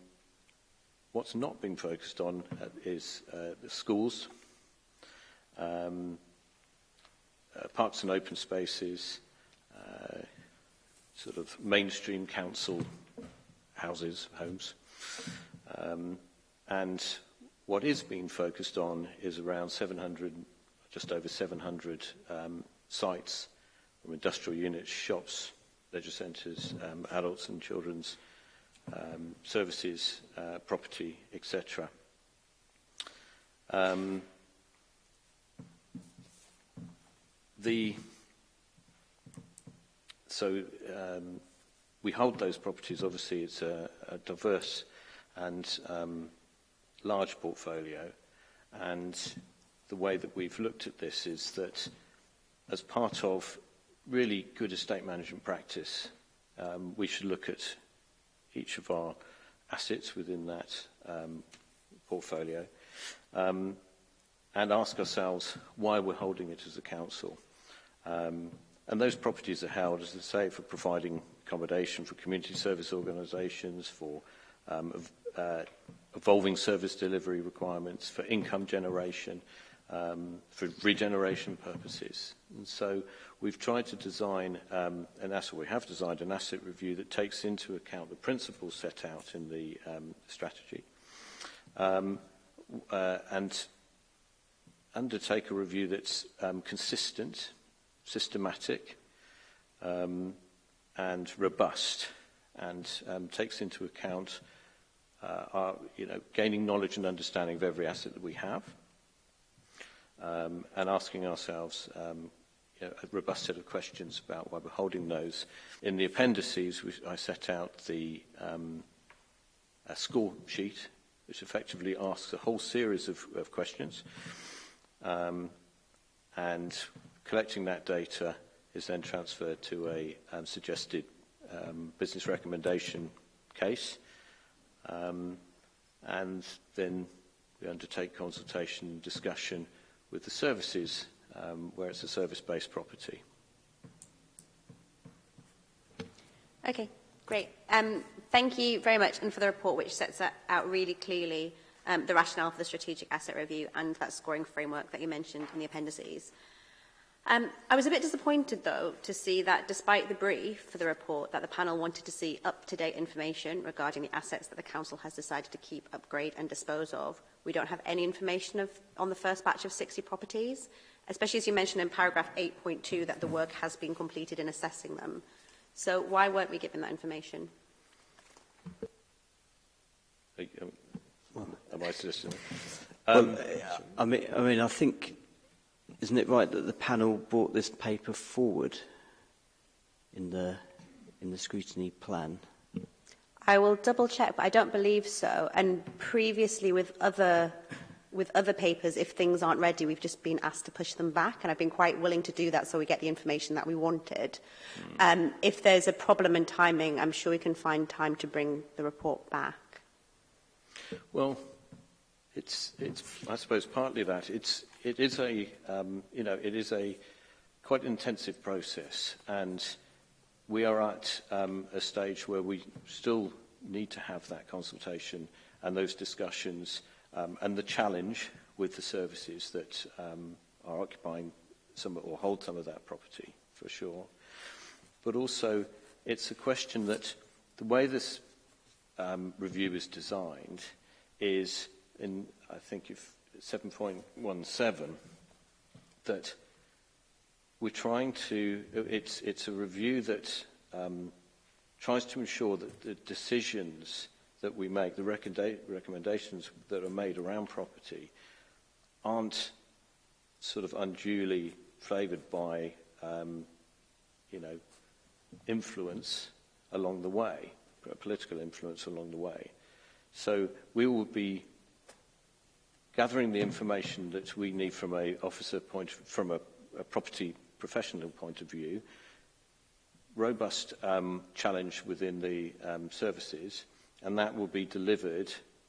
Speaker 11: what's not been focused on uh, is uh, the schools, um, uh, parks and open spaces, uh, sort of mainstream council houses, homes. Um, and what is being focused on is around 700, just over 700 um, sites from industrial units, shops, leisure centres, um, adults and children's um, services, uh, property, etc. Um, the So um, we hold those properties. Obviously, it's a, a diverse and um, large portfolio. And the way that we've looked at this is that as part of really good estate management practice, um, we should look at each of our assets within that um, portfolio um, and ask ourselves why we're holding it as a council. Um, And those properties are held, as I say, for providing accommodation for community service organisations, for um, uh, evolving service delivery requirements, for income generation, um, for regeneration purposes. And so we've tried to design um, an asset, we have designed an asset review that takes into account the principles set out in the um, strategy um, uh, and undertake a review that's um, consistent systematic um, and robust and um, takes into account uh, our, you know, gaining knowledge and understanding of every asset that we have um, and asking ourselves um, you know, a robust set of questions about why we're holding those. In the appendices, we, I set out the um, a score sheet, which effectively asks a whole series of, of questions. Um, and Collecting that data is then transferred to a um, suggested um, business recommendation case. Um, and then we undertake consultation discussion with the services um, where it's a service-based property.
Speaker 1: Okay, great. Um, thank you very much and for the report which sets out really clearly um, the rationale for the strategic asset review and that scoring framework that you mentioned in the appendices. Um, I was a bit disappointed, though, to see that despite the brief for the report, that the panel wanted to see up-to-date information regarding the assets that the Council has decided to keep, upgrade and dispose of. We don't have any information of, on the first batch of 60 properties, especially as you mentioned in paragraph 8.2 that the work has been completed in assessing them. So why weren't we given that information?
Speaker 11: Am I
Speaker 10: Um, well, I I mean, I think Isn't it right that the panel brought this paper forward in the, in the scrutiny plan?
Speaker 1: I will double check, but I don't believe so. And previously with other with other papers, if things aren't ready, we've just been asked to push them back, and I've been quite willing to do that so we get the information that we wanted. Mm. Um, if there's a problem in timing, I'm sure we can find time to bring the report back.
Speaker 11: Well, it's, it's I suppose partly that. It's, it is a, um, you know, it is a quite intensive process, and we are at um, a stage where we still need to have that consultation and those discussions um, and the challenge with the services that um, are occupying some or hold some of that property for sure. But also, it's a question that the way this um, review is designed is, in, I think you've 7.17 that we're trying to, it's, it's a review that um, tries to ensure that the decisions that we make, the recommendations that are made around property aren't sort of unduly flavoured by, um, you know, influence along the way, political influence along the way. So we will be gathering the information that we need from a officer point, from a, a property professional point of view, robust um, challenge within the um, services, and that will be delivered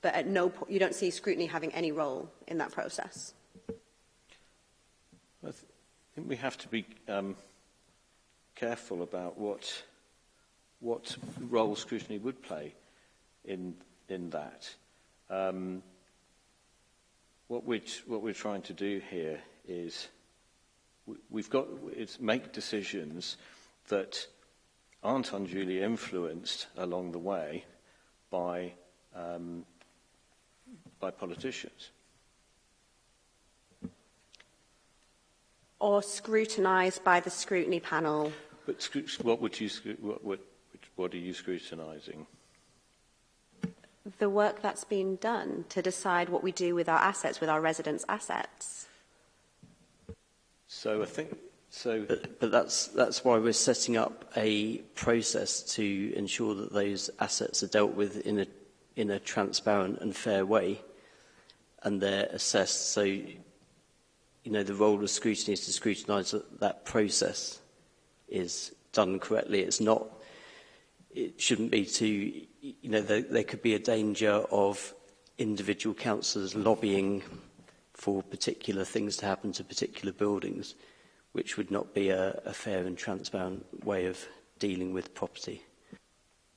Speaker 1: But at no point, you don't see scrutiny having any role in that process.
Speaker 11: I think we have to be um, careful about what what role scrutiny would play in, in that. Um, what, we're, what we're trying to do here is we've got it's make decisions that aren't unduly influenced along the way by um, by politicians.
Speaker 1: Or scrutinized by the scrutiny panel.
Speaker 11: But what would you what would What are you scrutinising?
Speaker 1: The work that's been done to decide what we do with our assets, with our residents' assets.
Speaker 11: So I think so,
Speaker 10: but, but that's, that's why we're setting up a process to ensure that those assets are dealt with in a, in a transparent and fair way, and they're assessed. So, you know, the role of scrutiny is to scrutinize that that process is done correctly. It's not it shouldn't be to, you know, there, there could be a danger of individual councillors lobbying for particular things to happen to particular buildings, which would not be a, a fair and transparent way of dealing with property.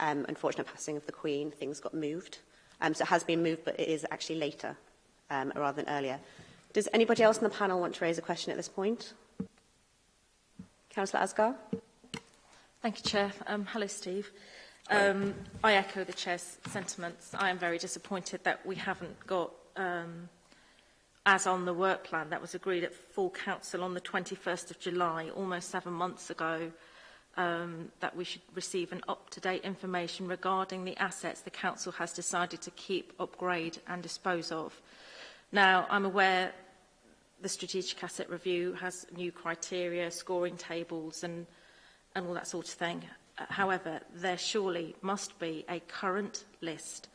Speaker 1: um, unfortunate passing of the Queen, things got moved. Um, so it has been moved, but it is actually later um, rather than earlier. Does anybody else on the panel want to raise a question at this point? Councillor Asgar?
Speaker 4: Thank you, Chair. Um, hello, Steve. Um, I echo the Chair's sentiments. I am very disappointed that we haven't got, um, as on the work plan, that was agreed at full council on the 21st of July, almost seven months ago, um, that we should receive an up-to-date information regarding the assets the council has decided to keep, upgrade and dispose of. Now, I'm aware the strategic asset review has new criteria, scoring tables and and all that sort of thing. Uh, however, there surely must be a current list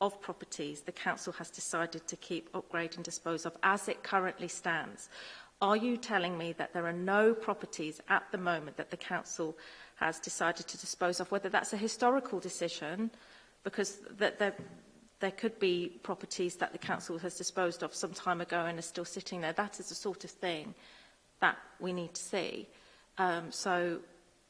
Speaker 4: of properties the council has decided to keep, upgrade and dispose of as it currently stands. Are you telling me that there are no properties at the moment that the council has decided to dispose of, whether that's a historical decision, because that there, there could be properties that the council has disposed of some time ago and are still sitting there. That is the sort of thing that we need to see. Um, so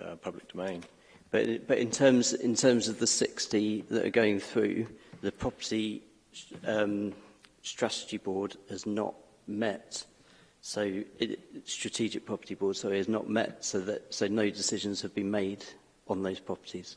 Speaker 10: uh,
Speaker 11: public domain.
Speaker 10: But but in terms in terms of the 60 that are going through, the property um, strategy board has not met. So it, strategic property board, so has not met. So that so no decisions have been made on those properties.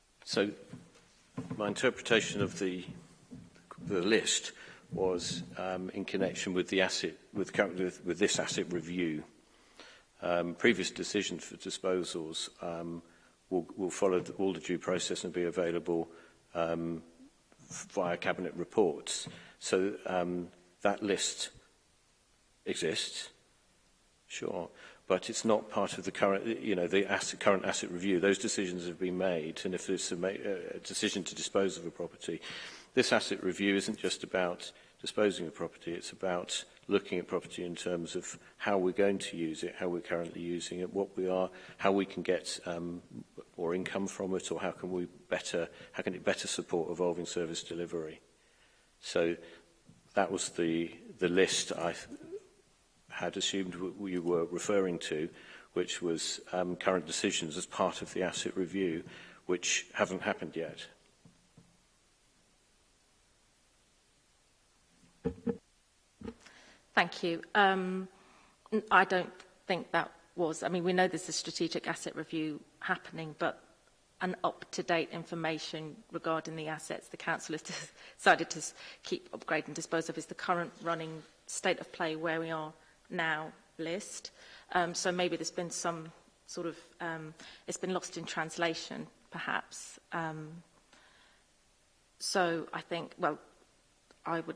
Speaker 11: So my interpretation of the, the list was um, in connection with the asset, with, with, with this asset review. Um, previous decisions for disposals um, will, will follow the, all the due process and be available um, via cabinet reports. So um, that list exists, sure, but it's not part of the current, you know, the asset, current asset review. Those decisions have been made, and if there's a, uh, a decision to dispose of a property, this asset review isn't just about disposing of property, it's about looking at property in terms of how we're going to use it, how we're currently using it, what we are, how we can get um, or income from it, or how can we better, how can it better support evolving service delivery? So that was the, the list I had assumed you were referring to, which was um, current decisions as part of the asset review, which haven't happened yet.
Speaker 4: Thank you. Um, I don't think that was, I mean, we know there's a strategic asset review happening, but an up-to-date information regarding the assets the council has decided to keep upgrade and dispose of is the current running state of play where we are now list. Um, so maybe there's been some sort of, um, it's been lost in translation perhaps. Um, so I think, well, I would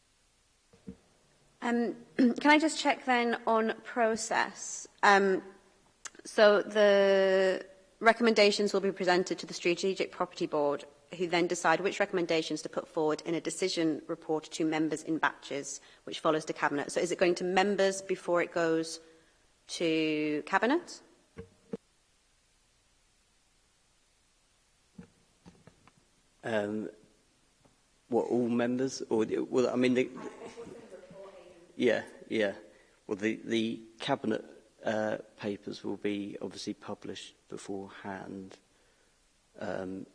Speaker 4: Um,
Speaker 1: can I just check then on process? Um, So the recommendations will be presented to the Strategic Property Board, who then decide which recommendations to put forward in a decision report to members in batches, which follows to Cabinet. So is it going to members before it goes to Cabinet?
Speaker 10: Um, what, all members? Or, well, I mean, the, yeah, yeah. Well, the, the Cabinet uh, papers will be obviously published beforehand. Um,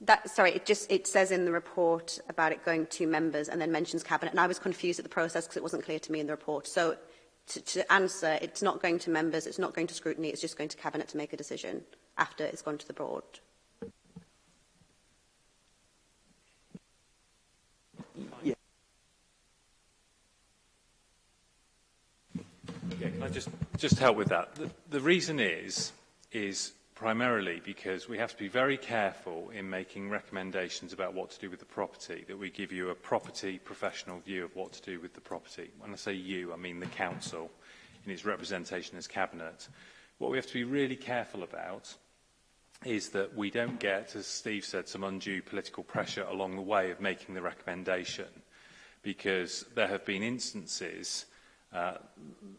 Speaker 1: That, sorry, it just it says in the report about it going to members and then mentions cabinet, and I was confused at the process because it wasn't clear to me in the report. So to, to answer, it's not going to members, it's not going to scrutiny, it's just going to cabinet to make a decision after it's gone to the board.
Speaker 12: I just, just help with that? The, the reason is, is primarily because we have to be very careful in making recommendations about what to do with the property, that we give you a property professional view of what to do with the property. When I say you, I mean the council in its representation as cabinet. What we have to be really careful about is that we don't get, as Steve said, some undue political pressure along the way of making the recommendation, because there have been instances Uh,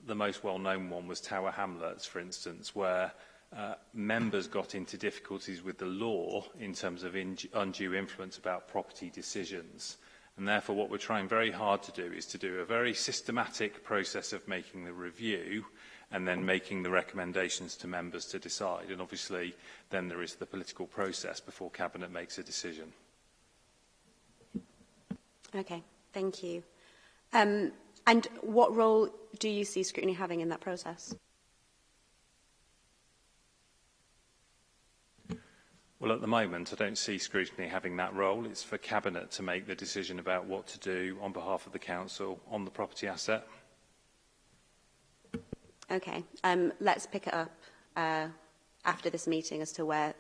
Speaker 12: the most well-known one was Tower Hamlets, for instance, where uh, members got into difficulties with the law in terms of in undue influence about property decisions. And therefore, what we're trying very hard to do is to do a very systematic process of making the review and then making the recommendations to members to decide. And obviously, then there is the political process before Cabinet makes a decision.
Speaker 1: Okay, thank you. Um, And what role do you see scrutiny having in that process?
Speaker 12: Well, at the moment, I don't see scrutiny having that role. It's for Cabinet to make the decision about what to do on behalf of the Council on the property asset.
Speaker 1: Okay. Um, let's pick it up uh, after this meeting as to where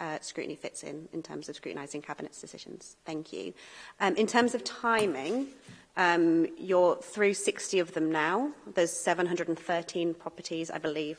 Speaker 1: uh, scrutiny fits in, in terms of scrutinising Cabinet's decisions. Thank you. Um, in terms of timing, Um, you're through 60 of them now. There's 713 properties, I believe,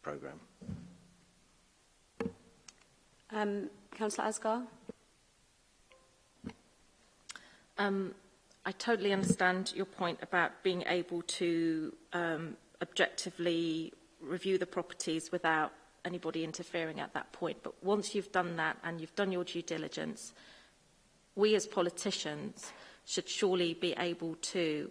Speaker 1: programme.
Speaker 11: Um,
Speaker 1: Councillor Asgar?
Speaker 4: Um, I totally understand your point about being able to um, objectively review the properties without anybody interfering at that point. But once you've done that and you've done your due diligence, we as politicians should surely be able to,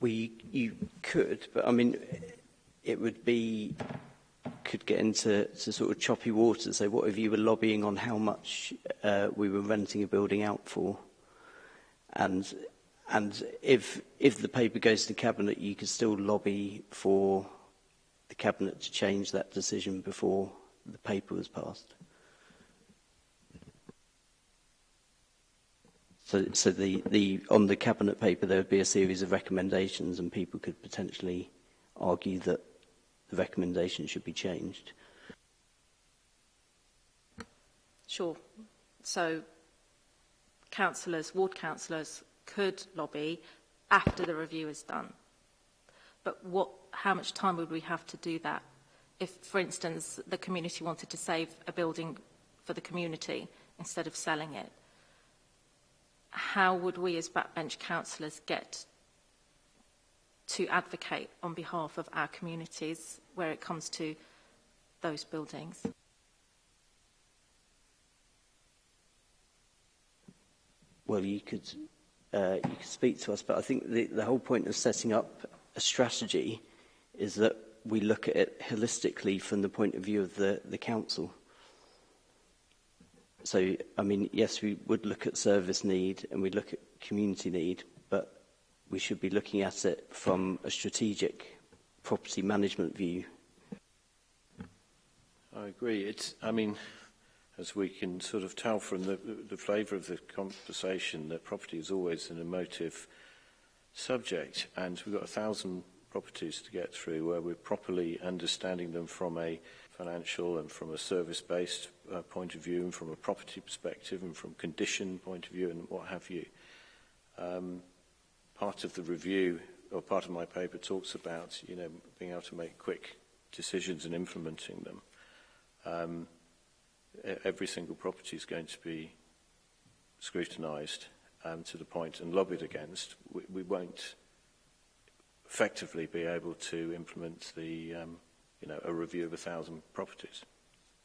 Speaker 4: We, you
Speaker 10: could, but I mean, it would be, could get into to sort of choppy water. So what if you were lobbying on how much uh, we were renting a building out for? And and if if the paper goes to cabinet, you could still lobby for the Cabinet to change that decision before the paper was passed. So, so the, the, on the Cabinet paper, there would be a series of recommendations and people could potentially argue that the recommendation should be changed.
Speaker 4: Sure. So councillors, ward councillors could lobby after the review is done. But what how much time would we have to do that? If, for instance, the community wanted to save a building for the community instead of selling it, how would we as backbench councillors get to advocate on behalf of our communities where it comes to those buildings?
Speaker 10: Well, you could, uh, you could speak to us, but I think the, the whole point of setting up a strategy is that we look at it holistically from the point of view of the, the council. So, I mean, yes, we would look at service need and we look at community need, but we should be looking at it from a strategic property management view.
Speaker 11: I agree. It's, I mean, as we can sort of tell from the, the flavour of the conversation, that property is always an emotive subject, and we've got a thousand properties to get through where we're properly understanding them from a financial and from a service-based uh, point of view and from a property perspective and from condition point of view and what have you. Um, part of the review or part of my paper talks about you know being able to make quick decisions and implementing them. Um, e-, every single property is going to be scrutinized um, to the point and lobbied against. We, we won't effectively be able to implement the, um, you know, a review of a thousand properties.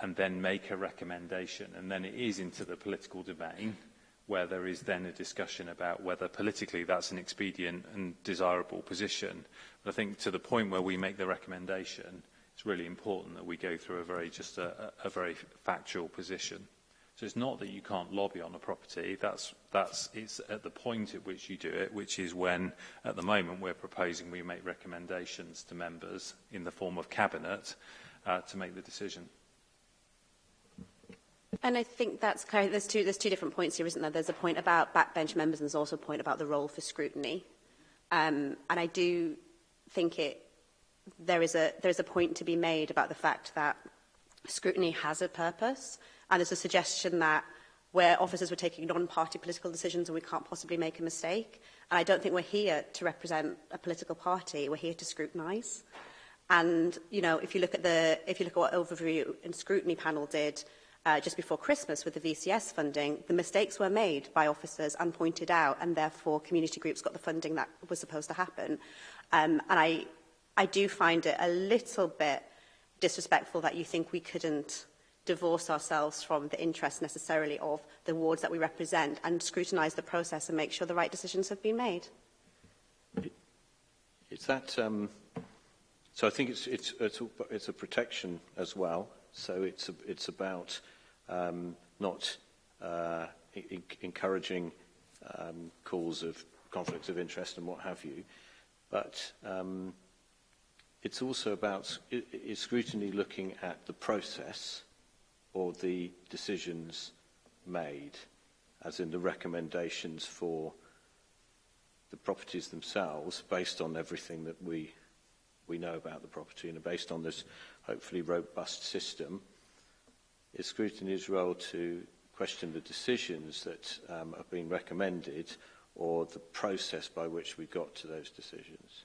Speaker 12: and then make a recommendation. And then it is into the political domain where there is then a discussion about whether politically that's an expedient and desirable position. But I think to the point where we make the recommendation, it's really important that we go through a very just a, a very factual position. So it's not that you can't lobby on a property. That's, that's, it's at the point at which you do it, which is when, at the moment, we're proposing we make recommendations to members in the form of cabinet uh, to make the decision.
Speaker 1: And I think that's clear. There's two, there's two different points here, isn't there? There's a point about backbench members and there's also a point about the role for scrutiny. Um, and I do think it, there is a, there is a point to be made about the fact that scrutiny has a purpose. And there's a suggestion that where officers were taking non-party political decisions and we can't possibly make a mistake. And I don't think we're here to represent a political party. We're here to scrutinise. And, you know, if you look at the, if you look at what overview and scrutiny panel did, uh, just before Christmas with the VCS funding, the mistakes were made by officers and pointed out, and therefore community groups got the funding that was supposed to happen. Um, and I, I do find it a little bit disrespectful that you think we couldn't divorce ourselves from the interests necessarily of the wards that we represent and scrutinise the process and make sure the right decisions have been made.
Speaker 11: Is that, um, so I think it's, it's, it's, a, it's a protection as well. So it's, a, it's about um, not uh, encouraging um, calls of conflicts of interest and what have you. But um, it's also about is scrutiny looking at the process or the decisions made, as in the recommendations for the properties themselves based on everything that we we know about the property and based on this hopefully robust system is scrutiny's role to question the decisions that um, have been recommended or the process by which we got to those decisions?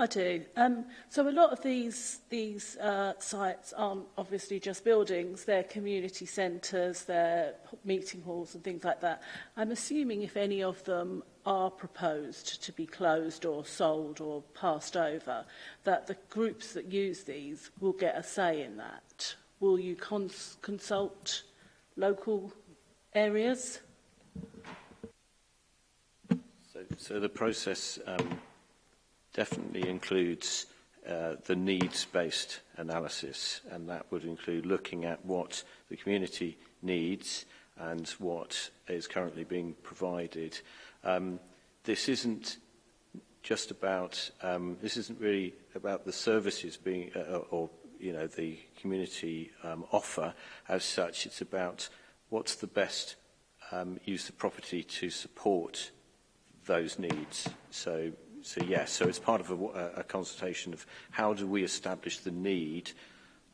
Speaker 1: I
Speaker 7: do. Um, so a lot of these these uh, sites aren't obviously just buildings. They're community centres, they're meeting halls and things like that. I'm assuming if any of them are proposed to be closed or sold or passed over, that the groups that use these will get a say in that? Will you cons consult local areas?
Speaker 11: So, so the process um, definitely includes uh, the needs-based analysis, and that would include looking at what the community needs and what is currently being provided. Um, this isn't just about, um, this isn't really about the services being, uh, uh, or, you know, the community um, offer as such. It's about what's the best um, use of property to support those needs. So, so yes, yeah, so it's part of a, a consultation of how do we establish the need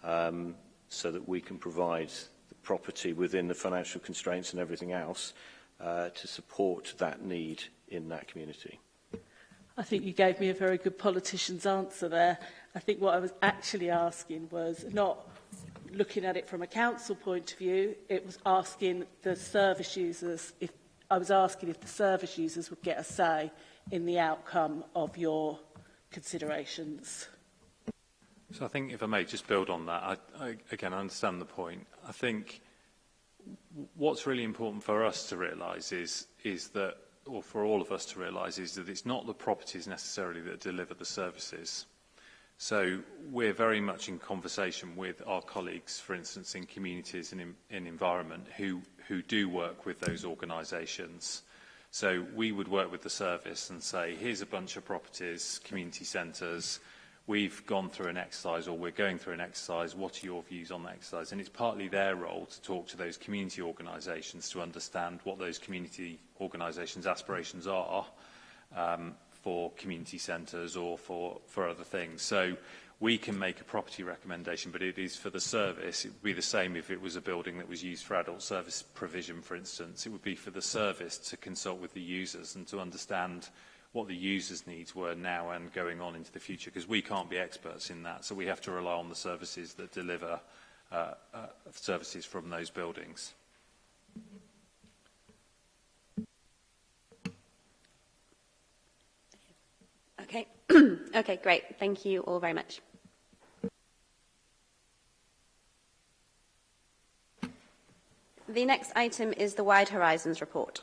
Speaker 11: um, so that we can provide the property within the financial constraints and everything else Uh, to support that need in that community.
Speaker 7: I think you gave me a very good politician's answer there. I think what I was actually asking was not looking at it from a council point of view, it was asking the service users, if I was asking if the service users would get a say in the outcome of your considerations.
Speaker 12: So I think, if I may just build on that, I, I, again, I understand the point. I think what's really important for us to realise is, is that, or for all of us to realise, is that it's not the properties necessarily that deliver the services. So we're very much in conversation with our colleagues, for instance, in communities and in, in environment who, who do work with those organisations. So we would work with the service and say, here's a bunch of properties, community centres, we've gone through an exercise or we're going through an exercise, what are your views on that exercise? And it's partly their role to talk to those community organisations to understand what those community organisations' aspirations are um, for community centres or for, for other things. So we can make a property recommendation, but it is for the service. It would be the same if it was a building that was used for adult service provision, for instance. It would be for the service to consult with the users and to understand what the user's needs were now and going on into the future, because we can't be experts in that. So we have to rely on the services that deliver uh, uh, services from those buildings.
Speaker 1: Okay. okay, great. Thank you all very much. The next item is the Wide Horizons report.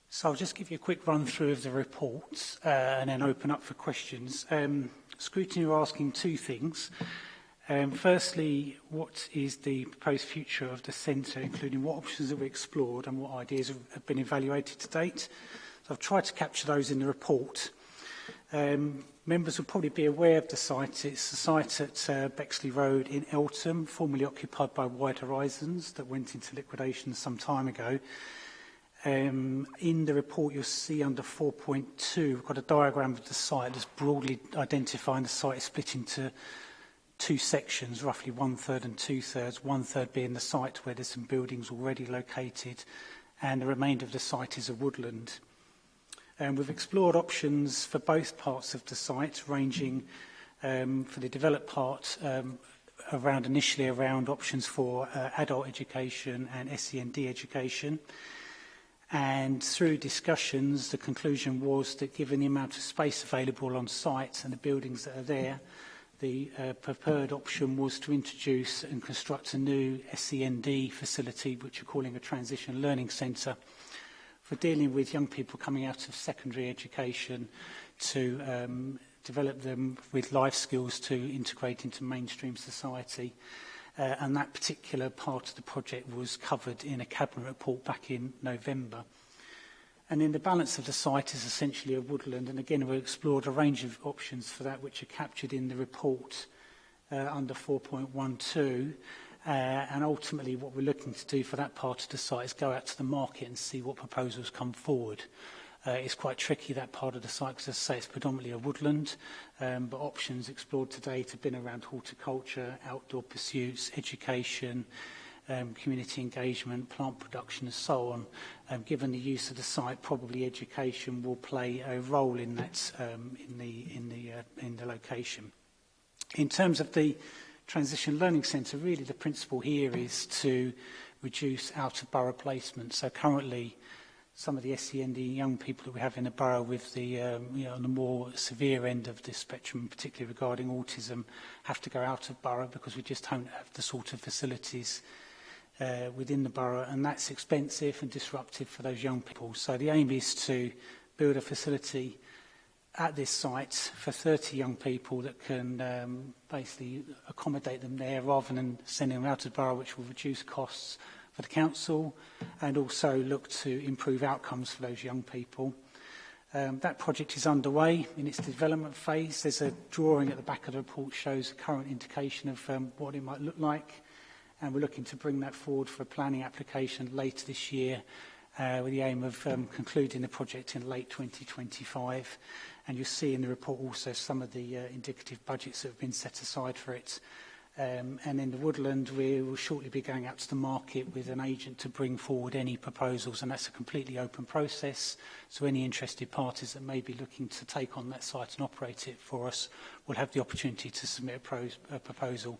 Speaker 13: so I'll just give you a quick run through of the reports uh, and then open up for questions. Um, scrutiny are asking two things. Um, firstly, what is the proposed future of the centre, including what options have we explored and what ideas have, have been evaluated to date? So I've tried to capture those in the report. Um, members will probably be aware of the site. It's the site at uh, Bexley Road in Eltham, formerly occupied by Wide Horizons, that went into liquidation some time ago. Um, in the report, you'll see under 4.2, we've got a diagram of the site that's broadly identifying the site is split into two sections, roughly one-third and two-thirds, one-third being the site where there's some buildings already located, and the remainder of the site is a woodland. Um, we've explored options for both parts of the site, ranging um, for the developed part um, around initially around options for uh, adult education and SEND education. And through discussions, the conclusion was that given the amount of space available on site and the buildings that are there, the uh, preferred option was to introduce and construct a new SEND facility, which we're calling a transition learning centre for dealing with young people coming out of secondary education to um, develop them with life skills to integrate into mainstream society. Uh, and that particular part of the project was covered in a cabinet report back in November. And in the balance of the site is essentially a woodland, and again we explored a range of options for that which are captured in the report uh, under 4.12. Uh, and ultimately, what we're looking to do for that part of the site is go out to the market and see what proposals come forward. Uh, it's quite tricky, that part of the site, because as I say, it's predominantly a woodland, um, but options explored to date have been around horticulture, outdoor pursuits, education, um, community engagement, plant production and so on. Um, given the use of the site, probably education will play a role in that um, in the in the uh, in the location. In terms of the Transition Learning Centre, really the principle here is to reduce out-of-borough placement. So currently, some of the SEND young people that we have in the borough with the, um, you know, on the more severe end of the spectrum, particularly regarding autism, have to go out of borough because we just don't have the sort of facilities uh, within the borough and that's expensive and disruptive for those young people. So the aim is to build a facility uh, at this site for 30 young people that can um, basically accommodate them there rather than sending them out to the borough, which will reduce costs for the council and also look to improve outcomes for those young people. Um, that project is underway in its development phase. There's a drawing at the back of the report shows a current indication of um, what it might look like. And we're looking to bring that forward for a planning application later this year uh, with the aim of um, concluding the project in late 2025. And you see in the report also some of the uh, indicative budgets that have been set aside for it. Um, and in the woodland, we will shortly be going out to the market with an agent to bring forward any proposals, and that's a completely open process. So any interested parties that may be looking to take on that site and operate it for us will have the opportunity to submit a, pro a proposal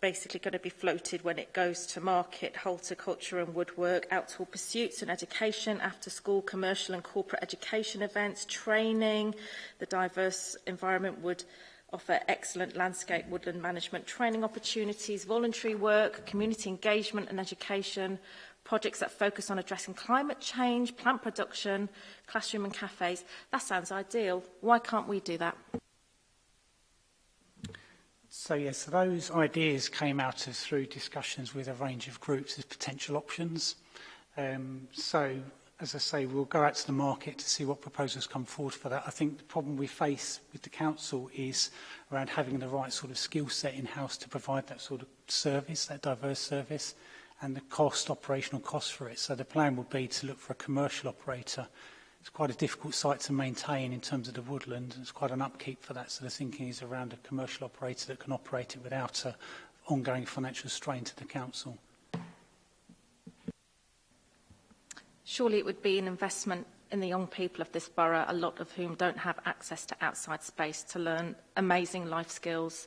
Speaker 4: basically going to be floated when it goes to market, horticulture and woodwork, outdoor pursuits and education, after school, commercial and corporate education events, training, the diverse environment would offer excellent landscape woodland management training opportunities, voluntary work, community engagement and education, projects that focus on addressing climate change, plant production, classroom and cafes. That sounds ideal. Why can't we do that?
Speaker 13: So yes, those ideas came out of through discussions with a range of groups as potential options. Um, so as I say, we'll go out to the market to see what proposals come forward for that. I think the problem we face with the council is around having the right sort of skill set in-house to provide that sort of service, that diverse service, and the cost, operational cost for it. So the plan would be to look for a commercial operator. It's quite a difficult site to maintain in terms of the woodland. It's quite an upkeep for that. So the thinking is around a commercial operator that can operate it without an ongoing financial strain to the council.
Speaker 4: surely it would be an investment in the young people of this borough, a lot of whom don't have access to outside space to learn amazing life skills.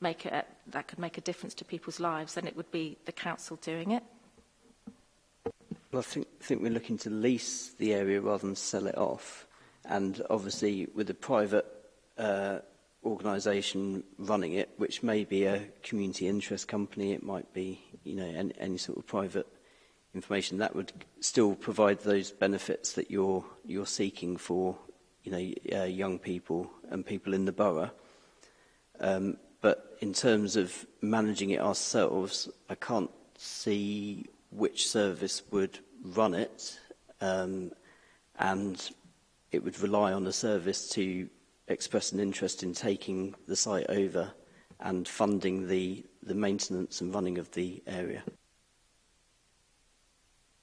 Speaker 4: make a that could make a difference to people's lives, and it would be the council doing it.
Speaker 10: Well, I think, think we're looking to lease the area rather than sell it off, and obviously with a private uh, organisation running it, which may be a community interest company, it might be you know any, any sort of private information that would still provide those benefits that you're you're seeking for you know, uh, young people and people in the borough. Um, but in terms of managing it ourselves, I can't see which service would run it, um, and it would rely on a service to express an interest in taking the site over and funding the, the maintenance and running of the area.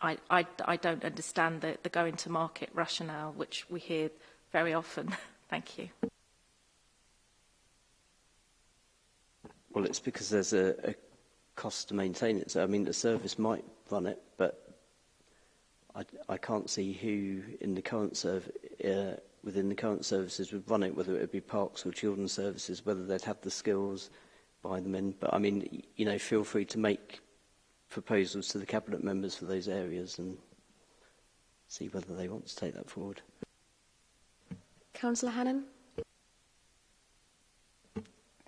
Speaker 4: I, I, I don't understand the, the going to market rationale, which we hear very often. Thank you.
Speaker 10: Well, it's because there's a, a cost to maintain it. So, I mean, the service might run it, but I, I can't see who in the current serv uh, within the current services would run it, whether it would be parks or children's services, whether they'd have the skills, buy them in. But I mean, you know, feel free to make proposals to the cabinet members for those areas and see whether they want to take that forward.
Speaker 1: Councillor Hannan.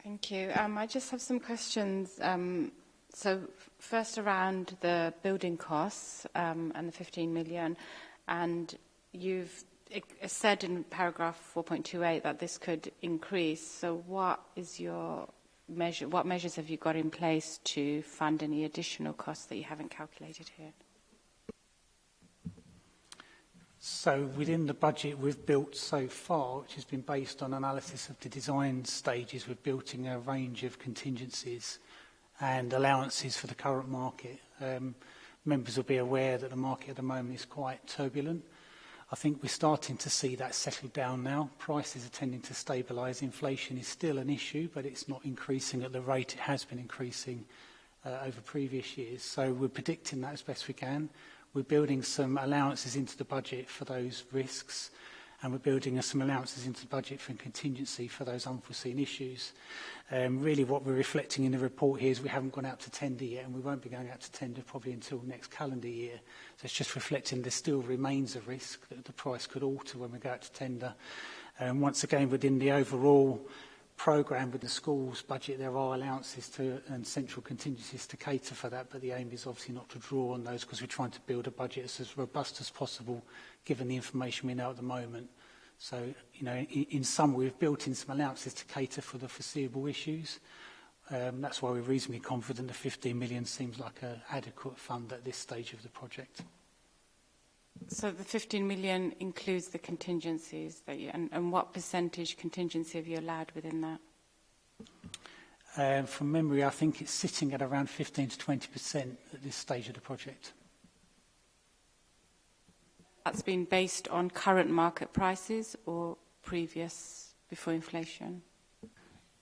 Speaker 8: Thank you. Um, I just have some questions. Um, so first around the building costs um, and the 15 million, and you've said in paragraph 4.28 that this could increase. So what is your measure? What measures have you got in place to fund any additional costs that you haven't calculated here?
Speaker 13: So within the budget we've built so far, which has been based on analysis of the design stages, we're building a range of contingencies and allowances for the current market. Um, members will be aware that the market at the moment is quite turbulent. I think we're starting to see that settle down now. Prices are tending to stabilise. Inflation is still an issue, but it's not increasing at the rate it has been increasing uh, over previous years. So we're predicting that as best we can. We're building some allowances into the budget for those risks and we're building some allowances into the budget for contingency for those unforeseen issues. Um, really what we're reflecting in the report here is we haven't gone out to tender yet and we won't be going out to tender probably until next calendar year. So it's just reflecting there still remains a risk that the price could alter when we go out to tender. Um, once again, within the overall program with the school's budget, there are allowances to and central contingencies to cater for that, but the aim is obviously not to draw on those because we're trying to build a budget that's as robust as possible given the information we know at the moment. So, you know, in, in some we've built in some allowances to cater for the foreseeable issues. Um, that's why we're reasonably confident the 15 million seems like an adequate fund at this stage of the project.
Speaker 8: So the 15 million includes the contingencies that you, and, and what percentage contingency have you allowed within that?
Speaker 13: Um, from memory, I think it's sitting at around 15 to 20% at this stage of the project.
Speaker 8: That's been based on current market prices or previous before inflation?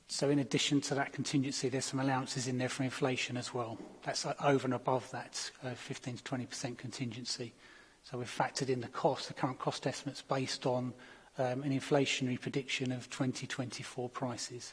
Speaker 13: So in addition to that contingency, there's some allowances in there for inflation as well. That's over and above that uh, 15 to 20% contingency. So we've factored in the cost, the current cost estimates based on um, an inflationary prediction of 2024 prices.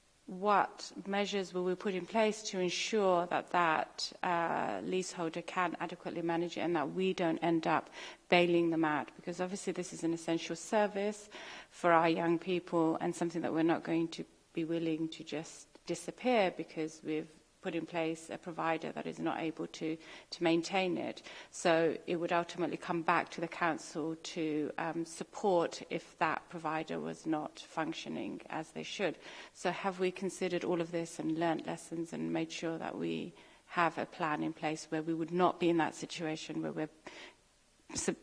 Speaker 8: what measures will we put in place to ensure that that uh, leaseholder can adequately manage it and that we don't end up bailing them out? Because obviously this is an essential service for our young people and something that we're not going to be willing to just disappear because we've put in place a provider that is not able to, to maintain it. So it would ultimately come back to the council to um, support if that provider was not functioning as they should. So have we considered all of this and learnt lessons and made sure that we have a plan in place where we would not be in that situation where we're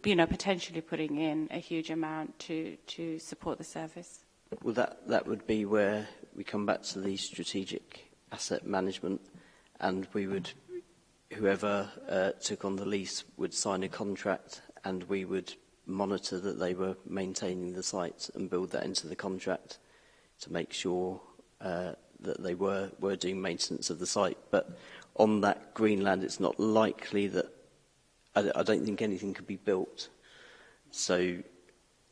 Speaker 8: you know, potentially putting in a huge amount to, to support the service?
Speaker 10: Well, that, that would be where we come back to the strategic asset management, and we would, whoever uh, took on the lease would sign a contract and we would monitor that they were maintaining the site and build that into the contract to make sure uh, that they were, were doing maintenance of the site. But on that Greenland, it's not likely that, I, I don't think anything could be built. So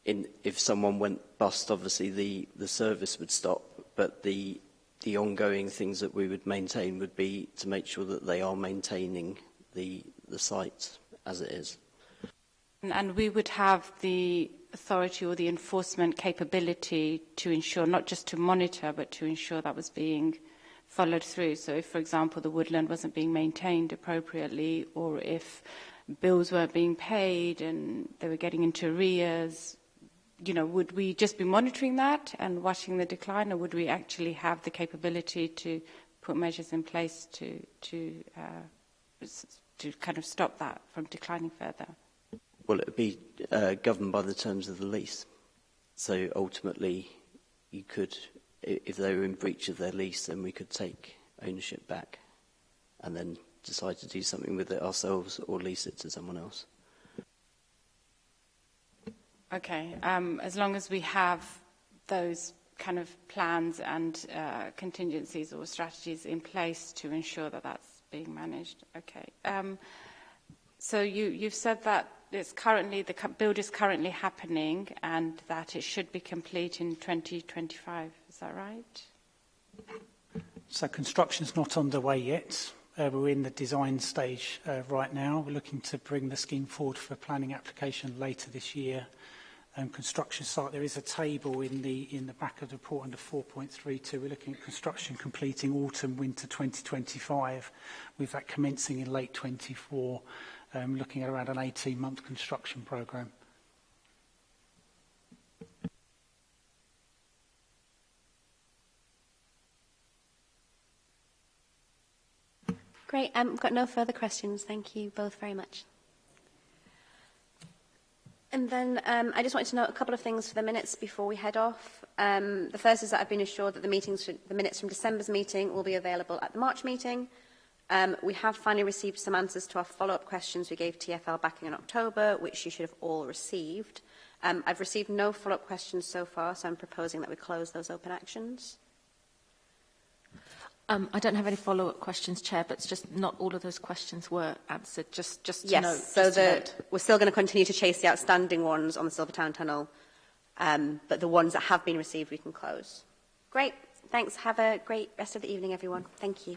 Speaker 10: in, if someone went bust, obviously the, the service would stop, but the the ongoing things that we would maintain would be to make sure that they are maintaining the, the site as it is.
Speaker 8: And we would have the authority or the enforcement capability to ensure, not just to monitor, but to ensure that was being followed through. So if, for example, the woodland wasn't being maintained appropriately, or if bills weren't being paid and they were getting into arrears, you know, would we just be monitoring that and watching the decline, or would we actually have the capability to put measures in place to to uh, to kind of stop that from declining further?
Speaker 10: Well, it would be uh, governed by the terms of the lease. So ultimately, you could, if they were in breach of their lease, then we could take ownership back and then decide to do something with it ourselves or lease it to someone else.
Speaker 8: Okay. Um, as long as we have those kind of plans and uh, contingencies or strategies in place to ensure that that's being managed. Okay. Um, so you, you've said that it's currently the build is currently happening and that it should be complete in 2025. Is that right?
Speaker 13: So construction's not underway yet. Uh, we're in the design stage uh, right now. We're looking to bring the scheme forward for planning application later this year um, construction site. There is a table in the in the back of the report under 4.32. We're looking at construction completing autumn winter 2025, with that commencing in late 24, um, looking at around an 18 month construction program.
Speaker 1: Great. Um, I've got no further questions. Thank you both very much. And then um, I just wanted to note a couple of things for the minutes before we head off. Um, the first is that I've been assured that the, meetings should, the minutes from December's meeting will be available at the March meeting. Um, we have finally received some answers to our follow-up questions we gave TFL back in October, which you should have all received. Um, I've received no follow-up questions so far, so I'm proposing that we close those open actions.
Speaker 4: Um, I don't have any follow-up questions, Chair, but it's just not all of those questions were answered. Just, just
Speaker 1: yes,
Speaker 4: to
Speaker 1: note.
Speaker 4: Yes, so
Speaker 1: the,
Speaker 4: note.
Speaker 1: we're still going to continue to chase the outstanding ones on the Silvertown Tunnel, um, but the ones that have been received we can close. Great. Thanks. Have a great rest of the evening, everyone. Thank you.